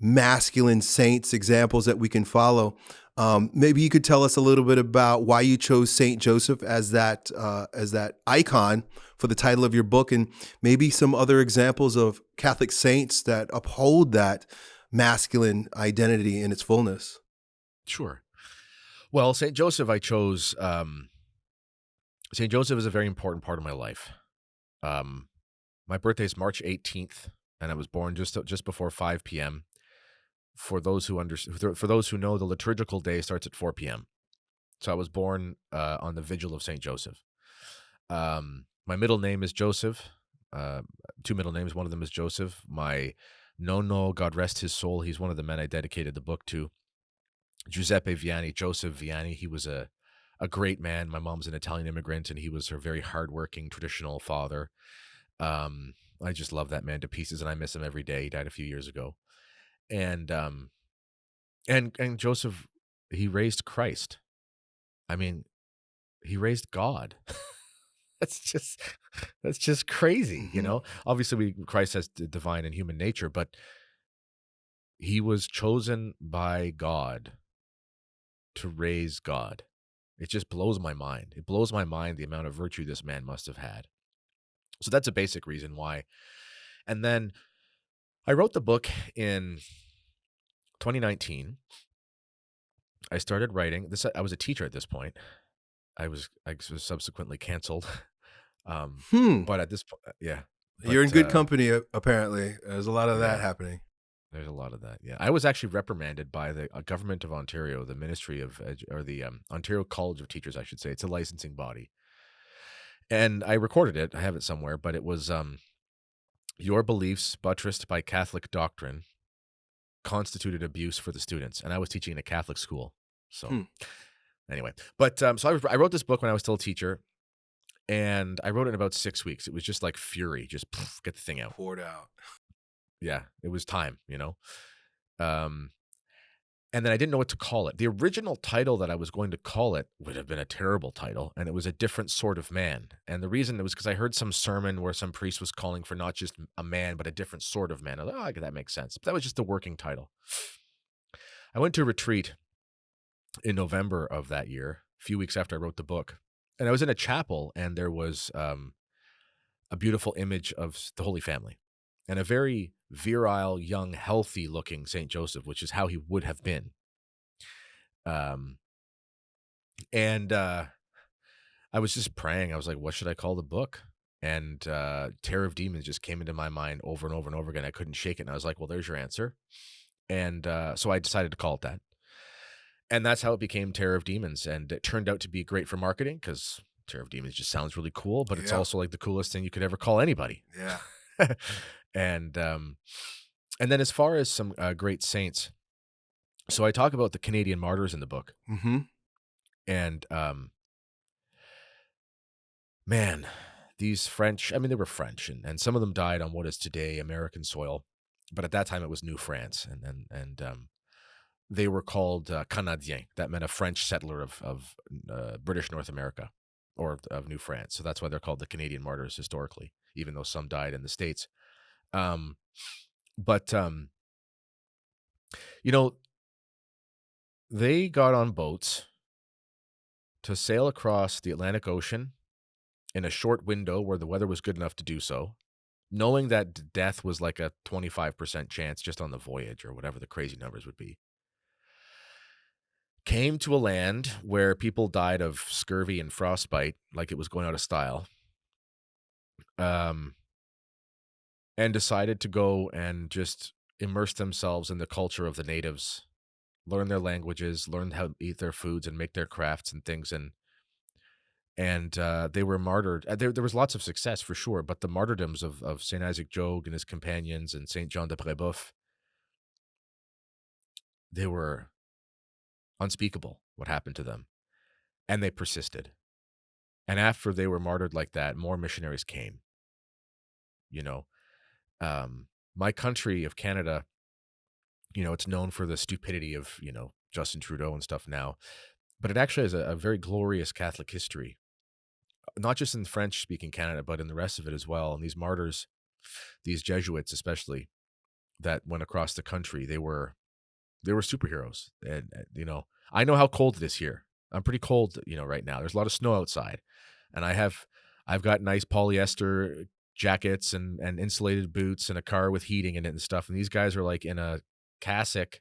masculine saints examples that we can follow. Um, maybe you could tell us a little bit about why you chose Saint Joseph as that uh, as that icon for the title of your book, and maybe some other examples of Catholic saints that uphold that masculine identity in its fullness. Sure. Well, Saint Joseph, I chose. Um, Saint Joseph is a very important part of my life. Um, my birthday is March 18th, and I was born just just before 5 p.m for those who under for those who know the liturgical day starts at 4 p.m. So I was born uh, on the vigil of Saint Joseph. Um, my middle name is Joseph. Uh, two middle names. One of them is Joseph. My no, no, God rest his soul. He's one of the men I dedicated the book to. Giuseppe Vianney, Joseph Vianney. He was a a great man. My mom's an Italian immigrant, and he was her very hardworking traditional father. Um, I just love that man to pieces, and I miss him every day. He died a few years ago and um and and Joseph he raised Christ. I mean, he raised God. that's just that's just crazy, mm-hmm. you know. Obviously, we Christ has divine and human nature, but he was chosen by God to raise God. It just blows my mind. It blows my mind the amount of virtue this man must have had. So that's a basic reason why. And then I wrote the book in 2019. I started writing this. I was a teacher at this point. I was I was subsequently canceled. Um, Hmm. but at this point, yeah, You're in good uh, company, apparently. There's a lot of that happening. There's a lot of that. Yeah, I was actually reprimanded by the uh, government of Ontario, the Ministry of Edu- or the um, Ontario College of Teachers, I should say. It's a licensing body, and I recorded it. I have it somewhere, but it was um, your beliefs buttressed by Catholic doctrine constituted abuse for the students, and I was teaching in a Catholic school. So, Hmm. anyway, but um, so I, I wrote this book when I was still a teacher, and I wrote it in about six weeks. It was just like fury, just poof, get the thing out Poured out. Yeah it was time you know? Um and then i didn't know what to call it. The original title that i was going to call it would have been a terrible title and it was a different sort of man. And the reason it was because i heard some sermon where some priest was calling for not just a man but a different sort of man. I like oh that makes sense. But that was just the working title. I went to a retreat in november of that year a few weeks after i wrote the book and i was in a chapel and there was um a beautiful image of the holy family and a very virile, young, healthy looking Saint Joseph, which is how he would have been. Um, and uh, I was just praying. I was like, what should I call the book? And uh, Terror of Demons just came into my mind over and over and over again. I couldn't shake it. And I was like, well, there's your answer. And uh, so I decided to call it that. And that's how it became Terror of Demons. And it turned out to be great for marketing because Terror of Demons just sounds really cool, but it's Yeah. also like the coolest thing you could ever call anybody Yeah. and um, and then as far as some uh, great saints, so I talk about the Canadian martyrs in the book, Mm-hmm. and um, man, these French, I mean, they were French, and, and some of them died on what is today American soil, but at that time it was New France, and and and um, they were called uh, Canadiens. That meant a French settler of of uh, British North America or of New France. So that's why they're called the Canadian martyrs historically, even though some died in the states. Um, but um, you know, they got on boats to sail across the Atlantic Ocean in a short window where the weather was good enough to do so, knowing that death was like a 25% chance just on the voyage or whatever the crazy numbers would be. Came to a land where people died of scurvy and frostbite like it was going out of style. Um, and decided to go and just immerse themselves in the culture of the natives, learn their languages, learn how to eat their foods and make their crafts and things. And and uh, they were martyred. Uh, There, there was lots of success for sure, but the martyrdoms of, of Saint Isaac Jogues and his companions and Saint John de Brebeuf, they were unspeakable. What happened to them, and they persisted. And after they were martyred like that, more missionaries came. You know, um, my country of Canada, you know, it's known for the stupidity of, you know, Justin Trudeau and stuff now, but it actually has a, a very glorious Catholic history, not just in French speaking Canada, but in the rest of it as well. And these martyrs, these Jesuits, especially that went across the country, they were, they were superheroes. And, uh, you know, I know how cold it is here. I'm pretty cold, you know, right now. There's a lot of snow outside and I have, I've got nice polyester jackets and and insulated boots and a car with heating in it and stuff. And these guys are like in a cassock,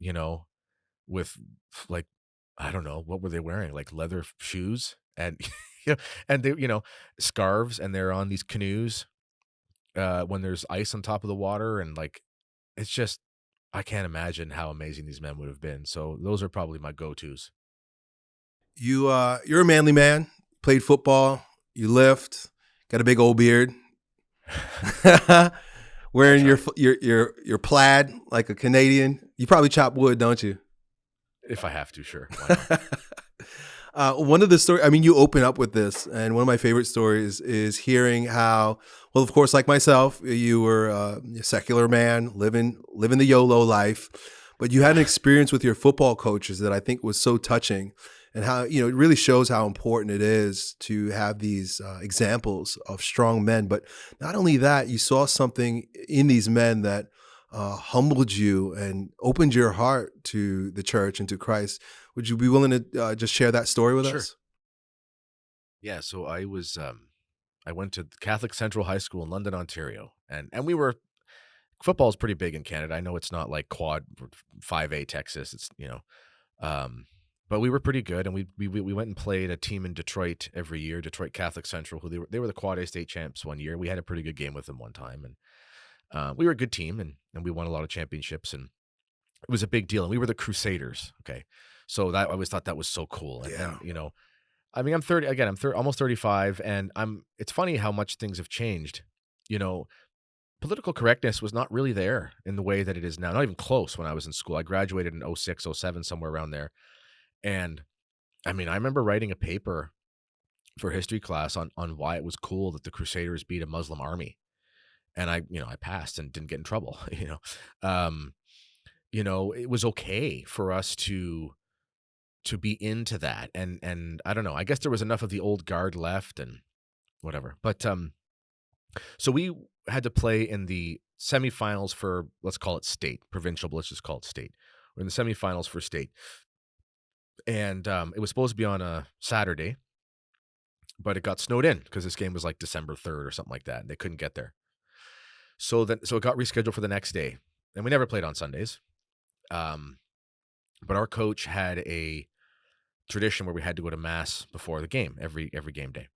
you know, with like I don't know what were they wearing, like leather shoes and and they you know scarves, and they're on these canoes uh, when there's ice on top of the water, and like it's just I can't imagine how amazing these men would have been. So those are probably my go tos. You uh you're a manly man, played football, you lift, got a big old beard. Wearing your your your your plaid like a Canadian. You probably chop wood, don't you? If I have to, sure. Why not? uh, one of the story, I mean, you open up with this, and one of my favorite stories is hearing how, well, of course, like myself, you were uh, a secular man living living the YOLO life, but you had an experience with your football coaches that I think was so touching, and how you know it really shows how important it is to have these uh, examples of strong men. But not only that, you saw something in these men that. Uh, humbled you and opened your heart to the church and to Christ. Would you be willing to uh, just share that story with Sure. us? Yeah, so I was um I went to Catholic Central High School in London, Ontario, and and we were football is pretty big in Canada. I know it's not like quad five A Texas. It's you know, um, but we were pretty good, and we we we went and played a team in Detroit every year, Detroit Catholic Central, who they were they were the quad A state champs one year. We had a pretty good game with them one time, and uh, we were a good team, and and we won a lot of championships, and it was a big deal. And we were the Crusaders. Okay, so that I always thought that was so cool. And, Yeah. and, you know, I mean, I'm 30 again. I'm 30, almost 35, and I'm. It's funny how much things have changed. You know, political correctness was not really there in the way that it is now. Not even close when I was in school. I graduated in 06, 07, somewhere around there. And I mean, I remember writing a paper for history class on on why it was cool that the Crusaders beat a Muslim army. And I, you know, I passed and didn't get in trouble, you know. Um, you know, it was okay for us to to be into that. And and I don't know, I guess there was enough of the old guard left and whatever. But um so we had to play in the semifinals for let's call it state, provincial, but let's just call it state. We're in the semifinals for state. And um, it was supposed to be on a Saturday, but it got snowed in because this game was like December 3rd or something like that. And they couldn't get there. So then so it got rescheduled for the next day. And we never played on Sundays. Um, but our coach had a tradition where we had to go to mass before the game every every game day.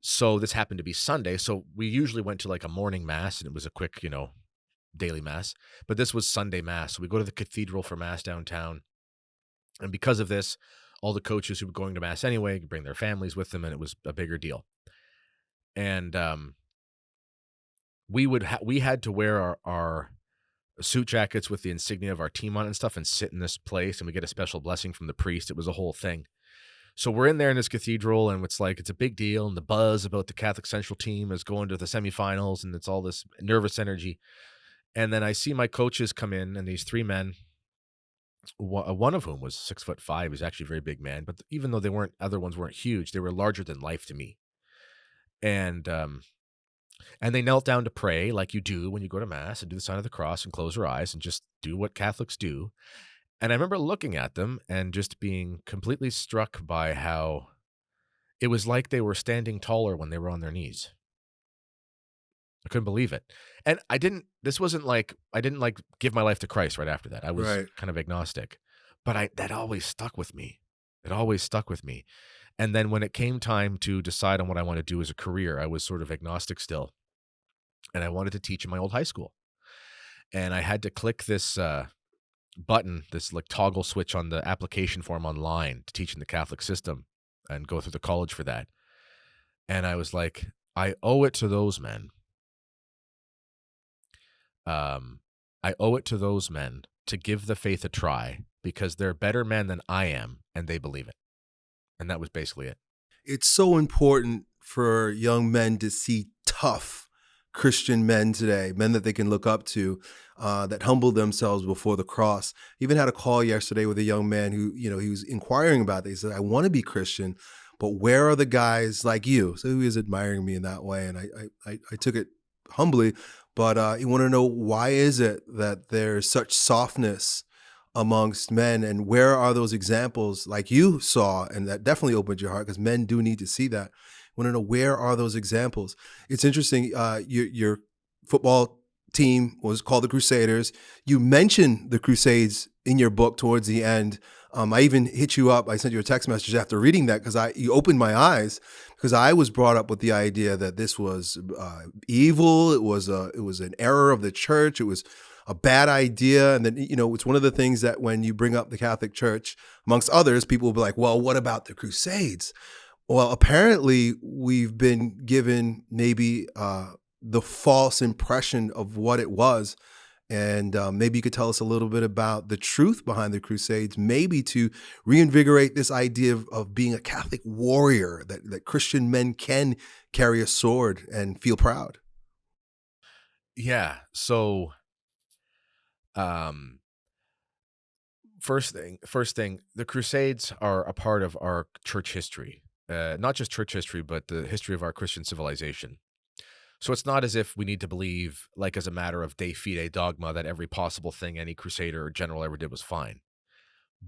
So this happened to be Sunday. So we usually went to like a morning mass and it was a quick, you know, daily mass. But this was Sunday mass. So we go to the cathedral for mass downtown. And because of this, all the coaches who were going to mass anyway could bring their families with them and it was a bigger deal. And um we would ha- we had to wear our our suit jackets with the insignia of our team on and stuff and sit in this place and we get a special blessing from the priest. It was a whole thing. So we're in there in this cathedral and it's like it's a big deal and the buzz about the Catholic Central team is going to the semifinals and it's all this nervous energy. And then I see my coaches come in and these three men, one of whom was six foot five, he's actually a very big man, but even though they weren't other ones weren't huge, they were larger than life to me. And um and they knelt down to pray like you do when you go to mass and do the sign of the cross and close your eyes and just do what Catholics do. And I remember looking at them and just being completely struck by how it was like they were standing taller when they were on their knees. I couldn't believe it. And I didn't this wasn't like I didn't like give my life to Christ right after that. I was Right. kind of agnostic. But I that always stuck with me. It always stuck with me. And then when it came time to decide on what I want to do as a career, I was sort of agnostic still. And I wanted to teach in my old high school. And I had to click this uh button, this like toggle switch on the application form online to teach in the Catholic system and go through the college for that. And I was like, I owe it to those men. Um, I owe it to those men to give the faith a try because they're better men than I am and they believe it. And that was basically it. It's so important for young men to see tough Christian men today, men that they can look up to, uh, that humble themselves before the cross. Even had a call yesterday with a young man who, you know, he was inquiring about this. He said, I want to be Christian, but where are the guys like you? So he was admiring me in that way. And I, I, I, I took it humbly, but uh, he wanted to know why is it that there's such softness amongst men? And where are those examples like you saw and that definitely opened your heart? Because men do need to see that. Want to know where are those examples? It's interesting uh, your, your football team was called the crusaders. You mentioned the crusades in your book towards the end um, i even hit you up i sent you a text message after reading that because i you opened my eyes because i was brought up with the idea that this was uh, evil it was a it was an error of the church it was a bad idea. And then, you know, it's one of the things that when you bring up the Catholic Church, amongst others, people will be like, well, what about the Crusades? Well, apparently, we've been given maybe uh, the false impression of what it was. And uh, maybe you could tell us a little bit about the truth behind the Crusades, maybe to reinvigorate this idea of, of being a Catholic warrior, that, that Christian men can carry a sword and feel proud. Yeah. So um first thing first thing the crusades are a part of our church history uh, not just church history but the history of our christian civilization so it's not as if we need to believe like as a matter of de fide dogma that every possible thing any crusader or general ever did was fine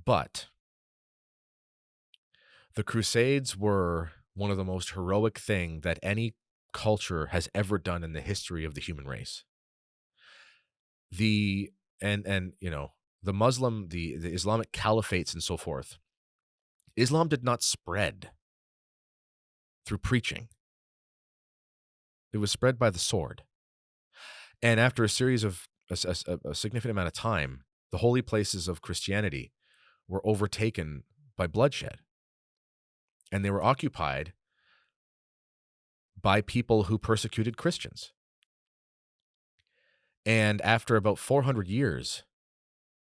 but the crusades were one of the most heroic thing that any culture has ever done in the history of the human race. The and and you know the Muslim, the the Islamic caliphates and so forth. Islam did not spread through preaching. It was spread by the sword. And after a series of a, a, a significant amount of time, the holy places of Christianity were overtaken by bloodshed. And they were occupied by people who persecuted Christians. And after about 400 years,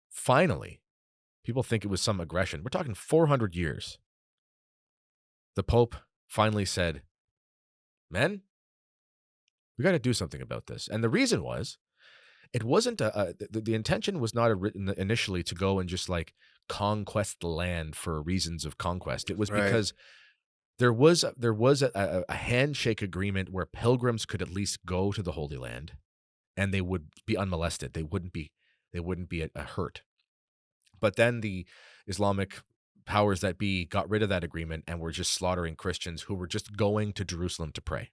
finally, people think it was some aggression. We're talking 400 years. The Pope finally said, Men, we got to do something about this. And the reason was, it wasn't a, a the, the, intention was not a, initially to go and just like conquest the land for reasons of conquest. It was right. because there was there was a, a, handshake agreement where pilgrims could at least go to the Holy Land, and they would be unmolested. They wouldn't be they wouldn't be a, a hurt. But then the Islamic powers that be got rid of that agreement and were just slaughtering Christians who were just going to Jerusalem to pray.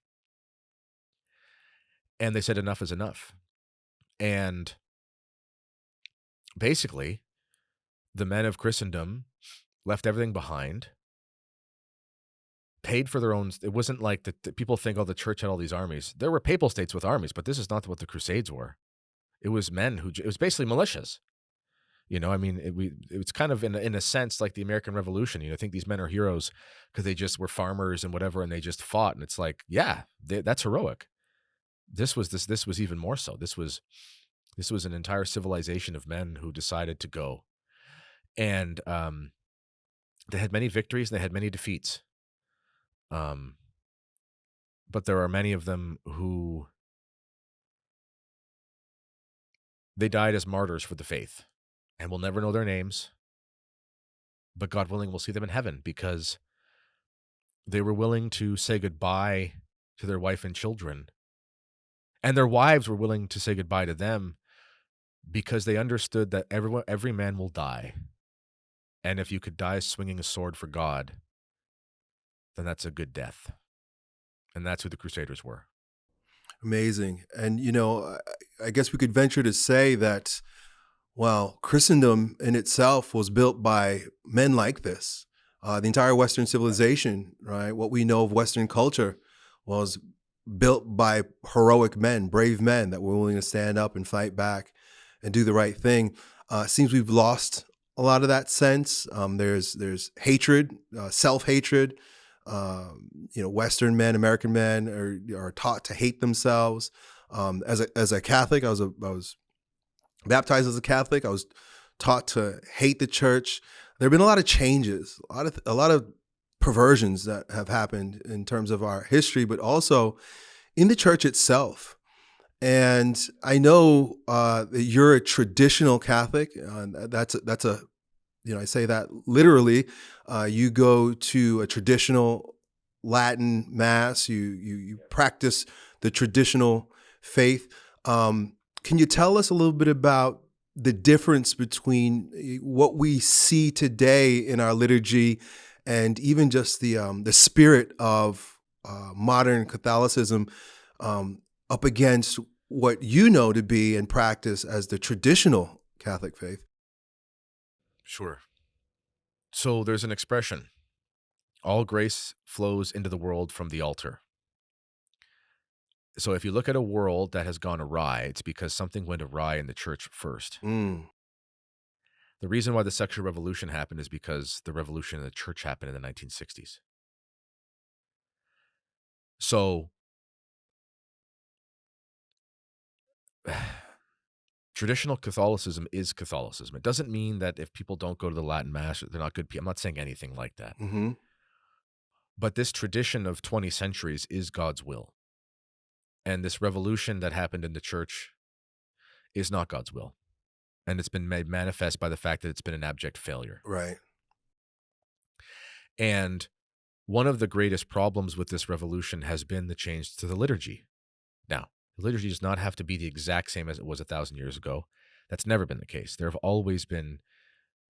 And they said enough is enough. And basically, the men of Christendom left everything behind, paid for their own. It wasn't like the, the people think, oh, the church had all these armies. There were papal states with armies, but this is not what the Crusades were. It was men who, it was basically militias. You know, I mean, it, we it's kind of in in a sense like the American Revolution. You know, I think these men are heroes because they just were farmers and whatever, and they just fought. And it's like, yeah, they, that's heroic this was this this was even more so. This was this was an entire civilization of men who decided to go, and um, they had many victories. and They had many defeats. Um, but there are many of them who they died as martyrs for the faith, and we'll never know their names. But God willing, we'll see them in heaven because they were willing to say goodbye to their wife and children and their wives were willing to say goodbye to them because they understood that everyone every man will die and if you could die swinging a sword for god then that's a good death and that's who the crusaders were. Amazing and you know i guess we could venture to say that well christendom in itself was built by men like this uh, the entire western civilization right what we know of western culture was built by heroic men, brave men that were willing to stand up and fight back and do the right thing. Uh, seems we've lost a lot of that sense. Um, there's there's hatred, uh, self hatred. Um, you know, Western men, American men are are taught to hate themselves. Um, as a as a Catholic, I was a I was baptized as a Catholic. I was taught to hate the church. There have been a lot of changes, a lot of a lot of perversions that have happened in terms of our history, but also in the church itself. And I know uh, that you're a traditional Catholic. Uh, that's a, that's a, you know, I say that literally. Uh, you go to a traditional Latin mass. You you you practice the traditional faith. Um, can you tell us a little bit about the difference between eh, what we see today in our liturgy and even just the um, the spirit of uh, modern Catholicism um, up against what you know to be and practice as the traditional Catholic faith. Sure. So there's an expression all grace flows into the world from the altar. So if you look at a world that has gone awry, it's because something went awry in the church first. Mm. The reason why the sexual revolution happened is because the revolution in the church happened in the 1960s. So, traditional Catholicism is Catholicism. It doesn't mean that if people don't go to the Latin Mass, they're not good people. I'm not saying anything like that. Mm-hmm. But this tradition of 20 centuries is God's will. And this revolution that happened in the church is not God's will and it's been made manifest by the fact that it's been an abject failure. Right. And one of the greatest problems with this revolution has been the change to the liturgy. Now, the liturgy does not have to be the exact same as it was a thousand years ago. That's never been the case. There have always been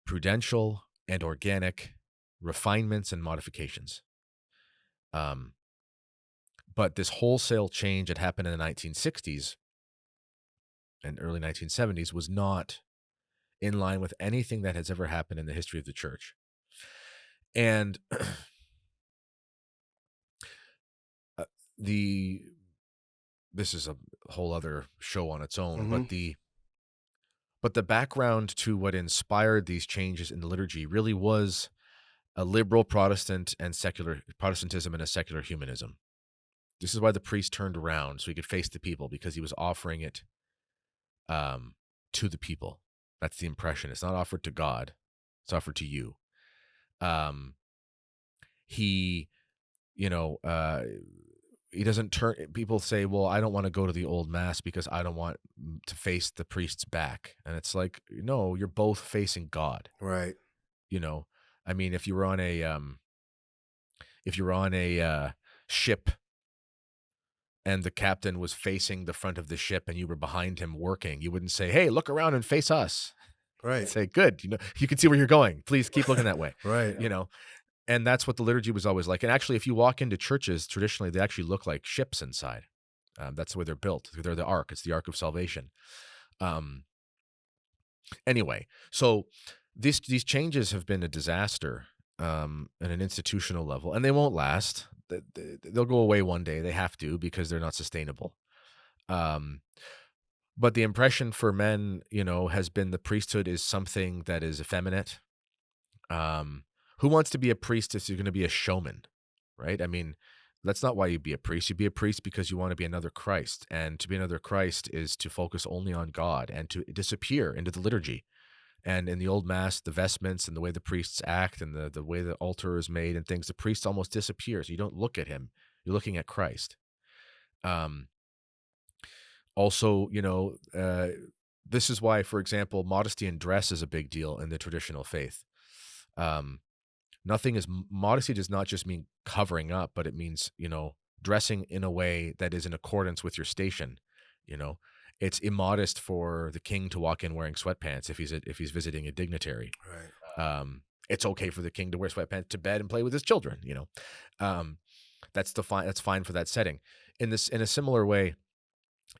prudential and organic refinements and modifications. Um, but this wholesale change that happened in the 1960s and early 1970s was not in line with anything that has ever happened in the history of the church. And uh, the this is a whole other show on its own, Mhm. but the but the background to what inspired these changes in the liturgy really was a liberal Protestant and secular Protestantism and a secular humanism. This is why the priest turned around so he could face the people because he was offering it um, to the people. That's the impression. It's not offered to God; it's offered to you. Um, he, you know, uh, he doesn't turn. People say, "Well, I don't want to go to the old mass because I don't want to face the priest's back," and it's like, no, you're both facing God Right. you know i mean if you were on a um if you were on a uh ship and the captain was facing the front of the ship and you were behind him working you wouldn't say hey look around and face us. Right. You'd say good you know you can see where you're going. Please keep looking that way Right. you know? And that's what the liturgy was always like. And actually if you walk into churches traditionally they actually look like ships inside. Um, that's the way they're built. They're the ark. It's the ark of salvation. Um anyway so these these changes have been a disaster um at an institutional level and they won't last they'll go away one day they have to because they're not sustainable. Um but the impression for men you know has been the priesthood is something that is effeminate. Um who wants to be a priest if you're going to be a showman right? I mean that's not why you be a priest. You be a priest because you want to be another christ and to be another christ is to focus only on god and to disappear into the liturgy and in the old mass the vestments and the way the priests act and the, the way the altar is made and things the priest almost disappears. You don't look at him. You're looking at christ. Um also you know uh this is why for example modesty in dress is a big deal in the traditional faith. Um nothing is modesty does not just mean covering up but it means you know dressing in a way that is in accordance with your station you know it's immodest for the king to walk in wearing sweatpants if he's a, if he's visiting a dignitary. Right. um it's okay for the king to wear sweatpants to bed and play with his children you know? Um that's the fine that's fine for that setting. In this in a similar way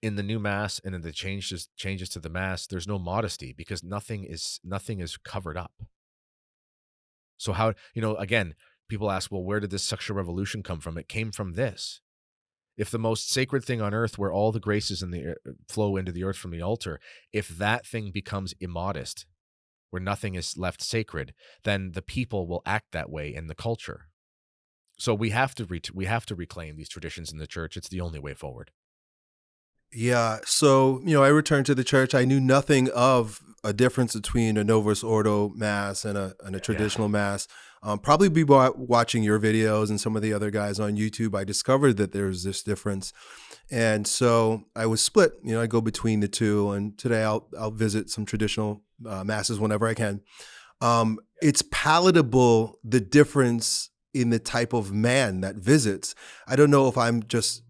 in the new mass and in the changes changes to the mass there's no modesty because nothing is nothing is covered up. So how you know again people ask well where did this sexual revolution come from? It came from this if the most sacred thing on earth where all the graces in the uh, flow into the earth from the altar if that thing becomes immodest where nothing is left sacred then the people will act that way in the culture. So we have to we have to reclaim these traditions in the church. It's the only way forward Yeah. So, you know, I returned to the church. I knew nothing of a difference between a Novus Ordo mass and a, and a traditional mass. Um, probably be watching your videos and some of the other guys on YouTube. I discovered that there's this difference. And so I was split. You know, I go between the two. And today I'll, I'll visit some traditional uh, masses whenever I can. Um, it's palatable, the difference in the type of man that visits. I don't know if I'm just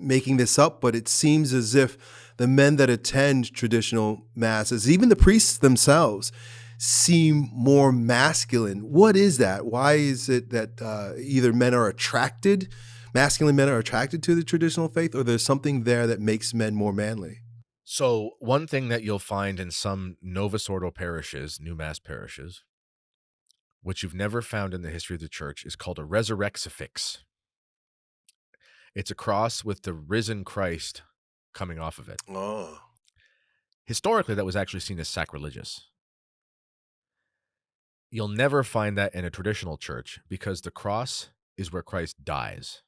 making this up, but it seems as if the men that attend traditional masses, even the priests themselves, seem more masculine. What is that? Why is it that uh, either men are attracted, masculine men are attracted to the traditional faith, or there's something there that makes men more manly? So one thing that you'll find in some Novus Ordo parishes, new mass parishes, which you've never found in the history of the church, is called a resurrexifix. It's a cross with the risen Christ coming off of it. Oh, Historically, that was actually seen as sacrilegious. You'll never find that in a traditional church because the cross is where Christ dies.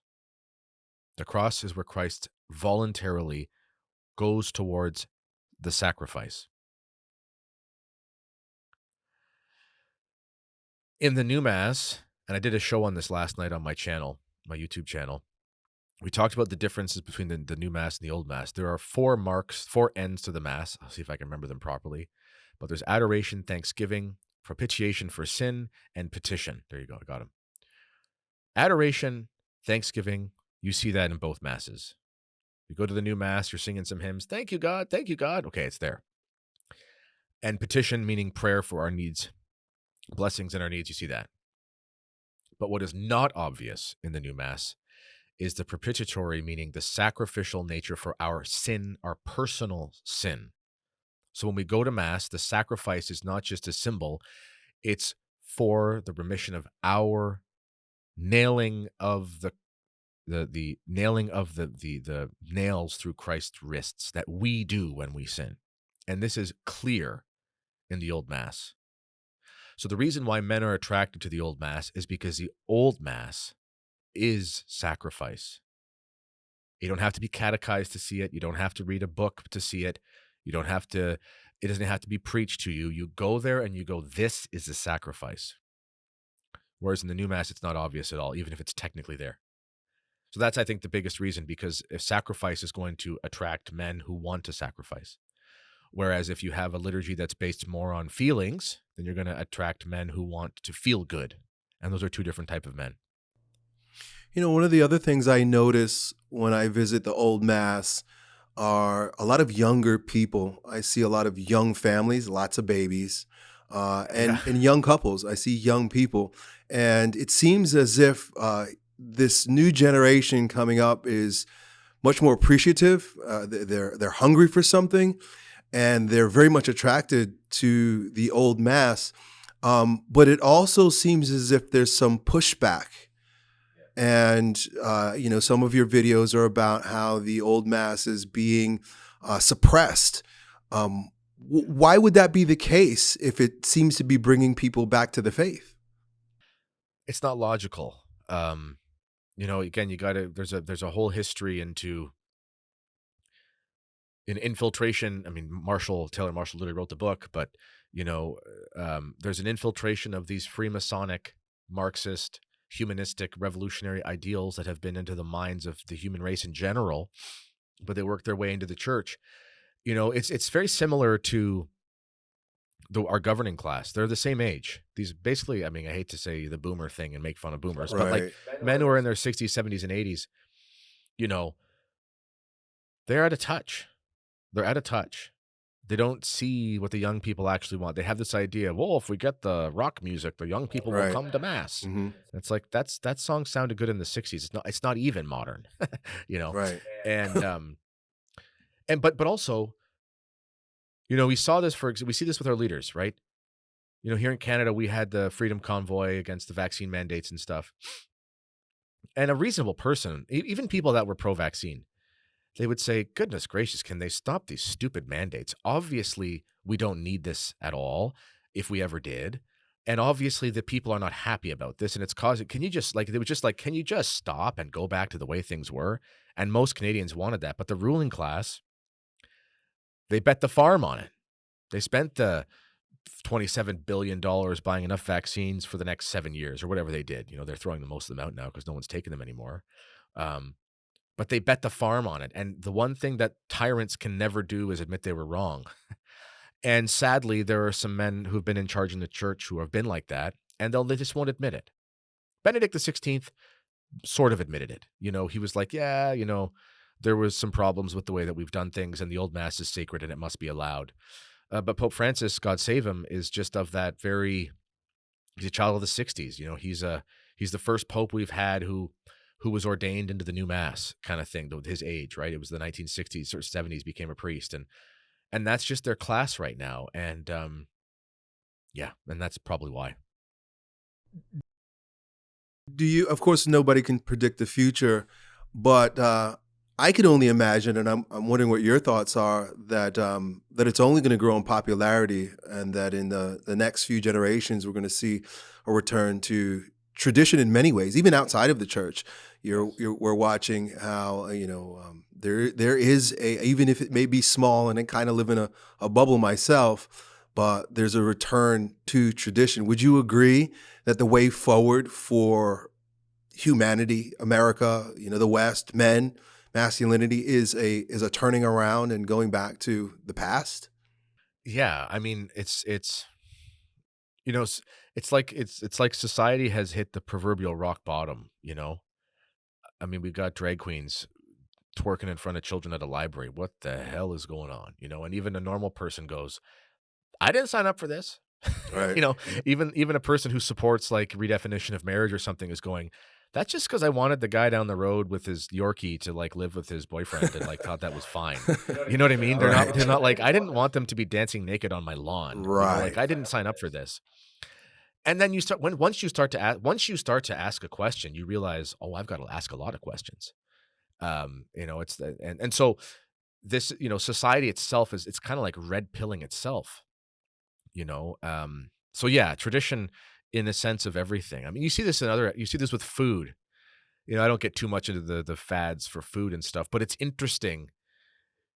The cross is where Christ voluntarily goes towards the sacrifice. In the new mass, and I did a show on this last night on my channel, my YouTube channel. We talked about the differences between the, the new mass and the old mass. There are four marks, four ends to the mass. I'll see if I can remember them properly. But there's adoration, thanksgiving, propitiation for sin, and petition. There you go. I got them. Adoration, thanksgiving, you see that in both masses. You go to the new mass, you're singing some hymns. Thank you, God. Thank you, God. Okay, it's there. And petition, meaning prayer for our needs, blessings in our needs. You see that. But what is not obvious in the new mass is the propitiatory, meaning the sacrificial nature for our sin, our personal sin. So when we go to Mass, the sacrifice is not just a symbol, it's for the remission of our nailing of the the the nailing of the the the nails through Christ's wrists that we do when we sin. And this is clear in the old mass. So the reason why men are attracted to the old mass is because the old mass is sacrifice. You don't have to be catechized to see it. You don't have to read a book to see it. You don't have to it doesn't have to be preached to you. You go there and you go this is a sacrifice. Whereas in the new mass it's not obvious at all even if it's technically there. So that's, I think, the biggest reason because if sacrifice is going to attract men who want to sacrifice. Whereas if you have a liturgy that's based more on feelings, then you're going to attract men who want to feel good. And those are two different type of men. You know, one of the other things I notice when I visit the old mass are a lot of younger people. I see a lot of young families, lots of babies, uh, and, yeah. and young couples. I see young people. And it seems as if uh, this new generation coming up is much more appreciative. Uh, they're they're hungry for something, and they're very much attracted to the old mass. Um, but it also seems as if there's some pushback. And uh, you know, some of your videos are about how the old mass is being uh, suppressed. Um, why would that be the case if it seems to be bringing people back to the faith? It's not logical. Um, you know, again, you got to there's a there's a whole history into in infiltration. I mean, Marshall Taylor Marshall literally wrote the book, but you know, um, there's an infiltration of these Freemasonic, Marxist, humanistic, revolutionary ideals that have been into the minds of the human race in general, but they work their way into the church. You know, it's it's very similar to the, our governing class. They're the same age. These basically, I mean, I hate to say the boomer thing and make fun of boomers, right. but like men who are in their 60s, 70s, and 80s, you know, they're out of touch. They're out of touch. They don't see what the young people actually want. They have this idea, well, if we get the rock music, the young people right. will come to mass. Mm -hmm. It's like that's that song sounded good in the 60s. It's not it's not even modern. you know. Right. And um and but but also you know, we saw this for we see this with our leaders, right? You know, here in Canada, we had the Freedom Convoy against the vaccine mandates and stuff. And a reasonable person, even people that were pro-vaccine, they would say, "Goodness gracious, can they stop these stupid mandates? Obviously, we don't need this at all if we ever did." And obviously the people are not happy about this and it's causing can you just like they were just like can you just stop and go back to the way things were? And most Canadians wanted that, but the ruling class they bet the farm on it. They spent the $27 billion buying enough vaccines for the next seven years or whatever they did. You know, they're throwing the most of them out now because no one's taking them anymore. Um, but they bet the farm on it. And the one thing that tyrants can never do is admit they were wrong. and sadly, there are some men who've been in charge in the church who have been like that, and they'll they just won't admit it. Benedict XVI sort of admitted it. You know, he was like, yeah, you know, there was some problems with the way that we've done things, and the old mass is sacred and it must be allowed. Uh, but Pope Francis, God save him, is just of that very. He's a child of the '60s. You know, he's a he's the first pope we've had who who was ordained into the new mass kind of thing his age, right? It was the 1960s or 70s became a priest, and and that's just their class right now, and um, yeah, and that's probably why. Do you? Of course, nobody can predict the future, but uh, I can only imagine, and I'm, I'm wondering what your thoughts are, that um, that it's only going to grow in popularity, and that in the, the next few generations, we're going to see a return to tradition in many ways, even outside of the church. You're, you're we're watching how you know um, there there is a even if it may be small, and I kind of live in a, a bubble myself, but there's a return to tradition. Would you agree that the way forward for humanity, America, you know, the West, men? masculinity is a is a turning around and going back to the past? Yeah, I mean, it's it's you know, it's, like it's it's like society has hit the proverbial rock bottom, you know? I mean, we've got drag queens twerking in front of children at a library. What the hell is going on? You know, and even a normal person goes, I didn't sign up for this. Right. you know, even even a person who supports like redefinition of marriage or something is going, That's just because I wanted the guy down the road with his Yorkie to like live with his boyfriend and like thought that was fine. You know what I mean? They're Right. not. They're not like I didn't want them to be dancing naked on my lawn. you know, Right. like I didn't sign up for this. And then you start when once you start to ask once you start to ask a question, you realize, oh, I've got to ask a lot of questions. Um, you know, it's the and and so this you know society itself is it's kind of like red pilling itself. You know, um, so yeah, tradition in the sense of everything. I mean, you see this in other you see this with food. You know, I don't get too much into the the fads for food and stuff, but it's interesting.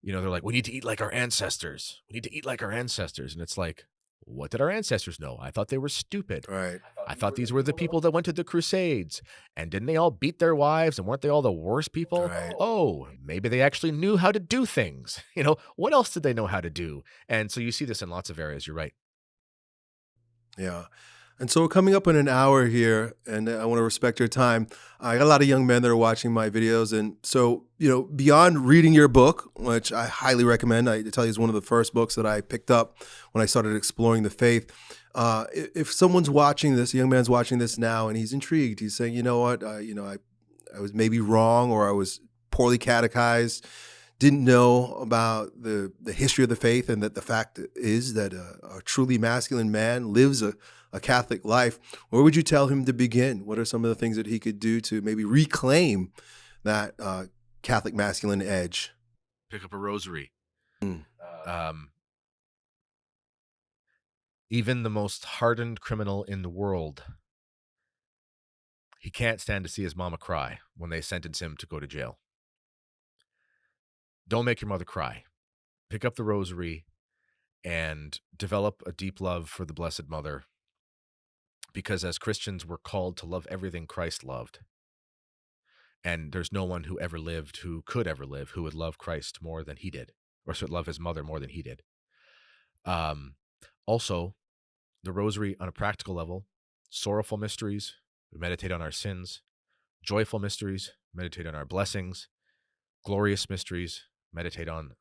You know, they're like, we need to eat like our ancestors. We need to eat like our ancestors, and it's like, what did our ancestors know? I thought they were stupid. Right. I thought these were the people that went to the Crusades. And didn't they all beat their wives? And weren't they all the worst people? Right. Oh, maybe they actually knew how to do things. You know, what else did they know how to do? And so you see this in lots of areas. You're right. Yeah. And so we're coming up in an hour here, and I want to respect your time. I got a lot of young men that are watching my videos. And so, you know, beyond reading your book, which I highly recommend, I tell you is one of the first books that I picked up when I started exploring the faith. Uh, if someone's watching this, a young man's watching this now, and he's intrigued, he's saying, you know what, uh, you know, I, I was maybe wrong or I was poorly catechized, didn't know about the, the history of the faith, and that the fact is that a, a truly masculine man lives a, a Catholic life. Where would you tell him to begin? What are some of the things that he could do to maybe reclaim that uh, Catholic masculine edge? Pick up a rosary. Mm. Um, even the most hardened criminal in the world, he can't stand to see his mama cry when they sentence him to go to jail. Don't make your mother cry. Pick up the rosary and develop a deep love for the Blessed Mother. Because as Christians, we're called to love everything Christ loved. And there's no one who ever lived, who could ever live, who would love Christ more than he did, or should love his mother more than he did. Um, also, the rosary on a practical level, sorrowful mysteries, we meditate on our sins, joyful mysteries, meditate on our blessings, glorious mysteries, meditate on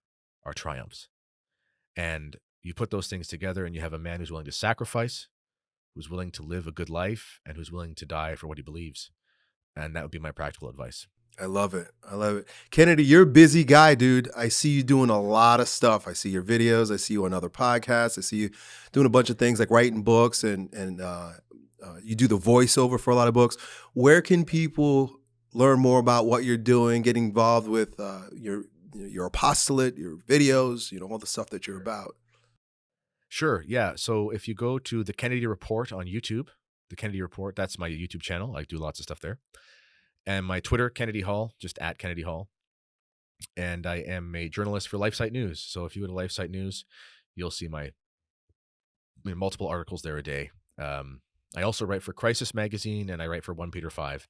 our triumphs. And you put those things together and you have a man who's willing to sacrifice, who's willing to live a good life, and who's willing to die for what he believes. And that would be my practical advice. I love it. I love it. Kennedy, you're a busy guy, dude. I see you doing a lot of stuff. I see your videos. I see you on other podcasts. I see you doing a bunch of things like writing books and and uh, uh, you do the voiceover for a lot of books. Where can people learn more about what you're doing, get involved with uh, your your apostolate, your videos, you know, all the stuff that you're about? Sure. Yeah. So if you go to the Kennedy Report on YouTube, the Kennedy Report, that's my YouTube channel. I do lots of stuff there. And my Twitter, Kennedy Hall, just at Kennedy Hall. And I am a journalist for LifeSite News. So if you go to LifeSite News, you'll see my I mean, multiple articles there a day. Um, I also write for Crisis Magazine and I write for 1 Peter 5.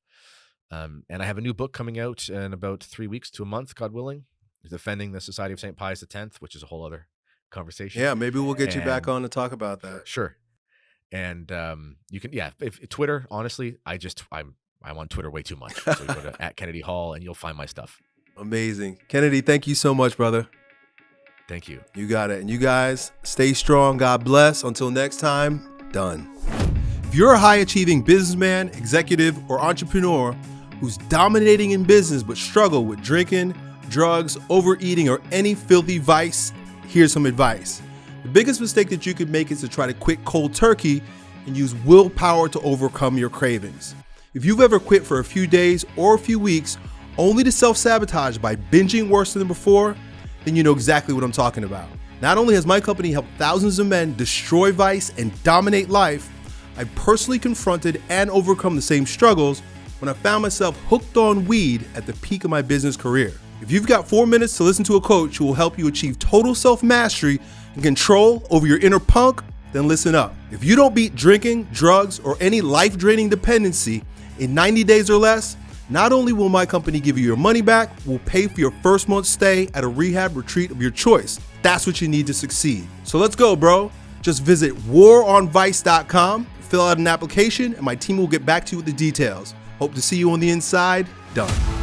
Um, and I have a new book coming out in about three weeks to a month, God willing, defending the Society of St. Pius X, which is a whole other conversation. Yeah, maybe we'll get you back on to talk about that. Sure. And um, you can, yeah, if Twitter, honestly, I just, I'm, I'm on Twitter way too much. So you go to at Kennedy Hall and you'll find my stuff. Amazing. Kennedy, thank you so much, brother. Thank you. You got it. And you guys stay strong. God bless. Until next time, done. If you're a high achieving businessman, executive, or entrepreneur who's dominating in business but struggle with drinking, drugs, overeating, or any filthy vice, here's some advice. The biggest mistake that you could make is to try to quit cold turkey and use willpower to overcome your cravings. If you've ever quit for a few days or a few weeks only to self sabotage by binging worse than before, then you know exactly what I'm talking about. Not only has my company helped thousands of men destroy vice and dominate life, I personally confronted and overcome the same struggles when I found myself hooked on weed at the peak of my business career. If you've got four minutes to listen to a coach who will help you achieve total self mastery and control over your inner punk, then listen up. If you don't beat drinking, drugs, or any life draining dependency in 90 days or less, not only will my company give you your money back, we'll pay for your first month's stay at a rehab retreat of your choice. That's what you need to succeed. So let's go, bro. Just visit waronvice.com, fill out an application, and my team will get back to you with the details. Hope to see you on the inside. Done.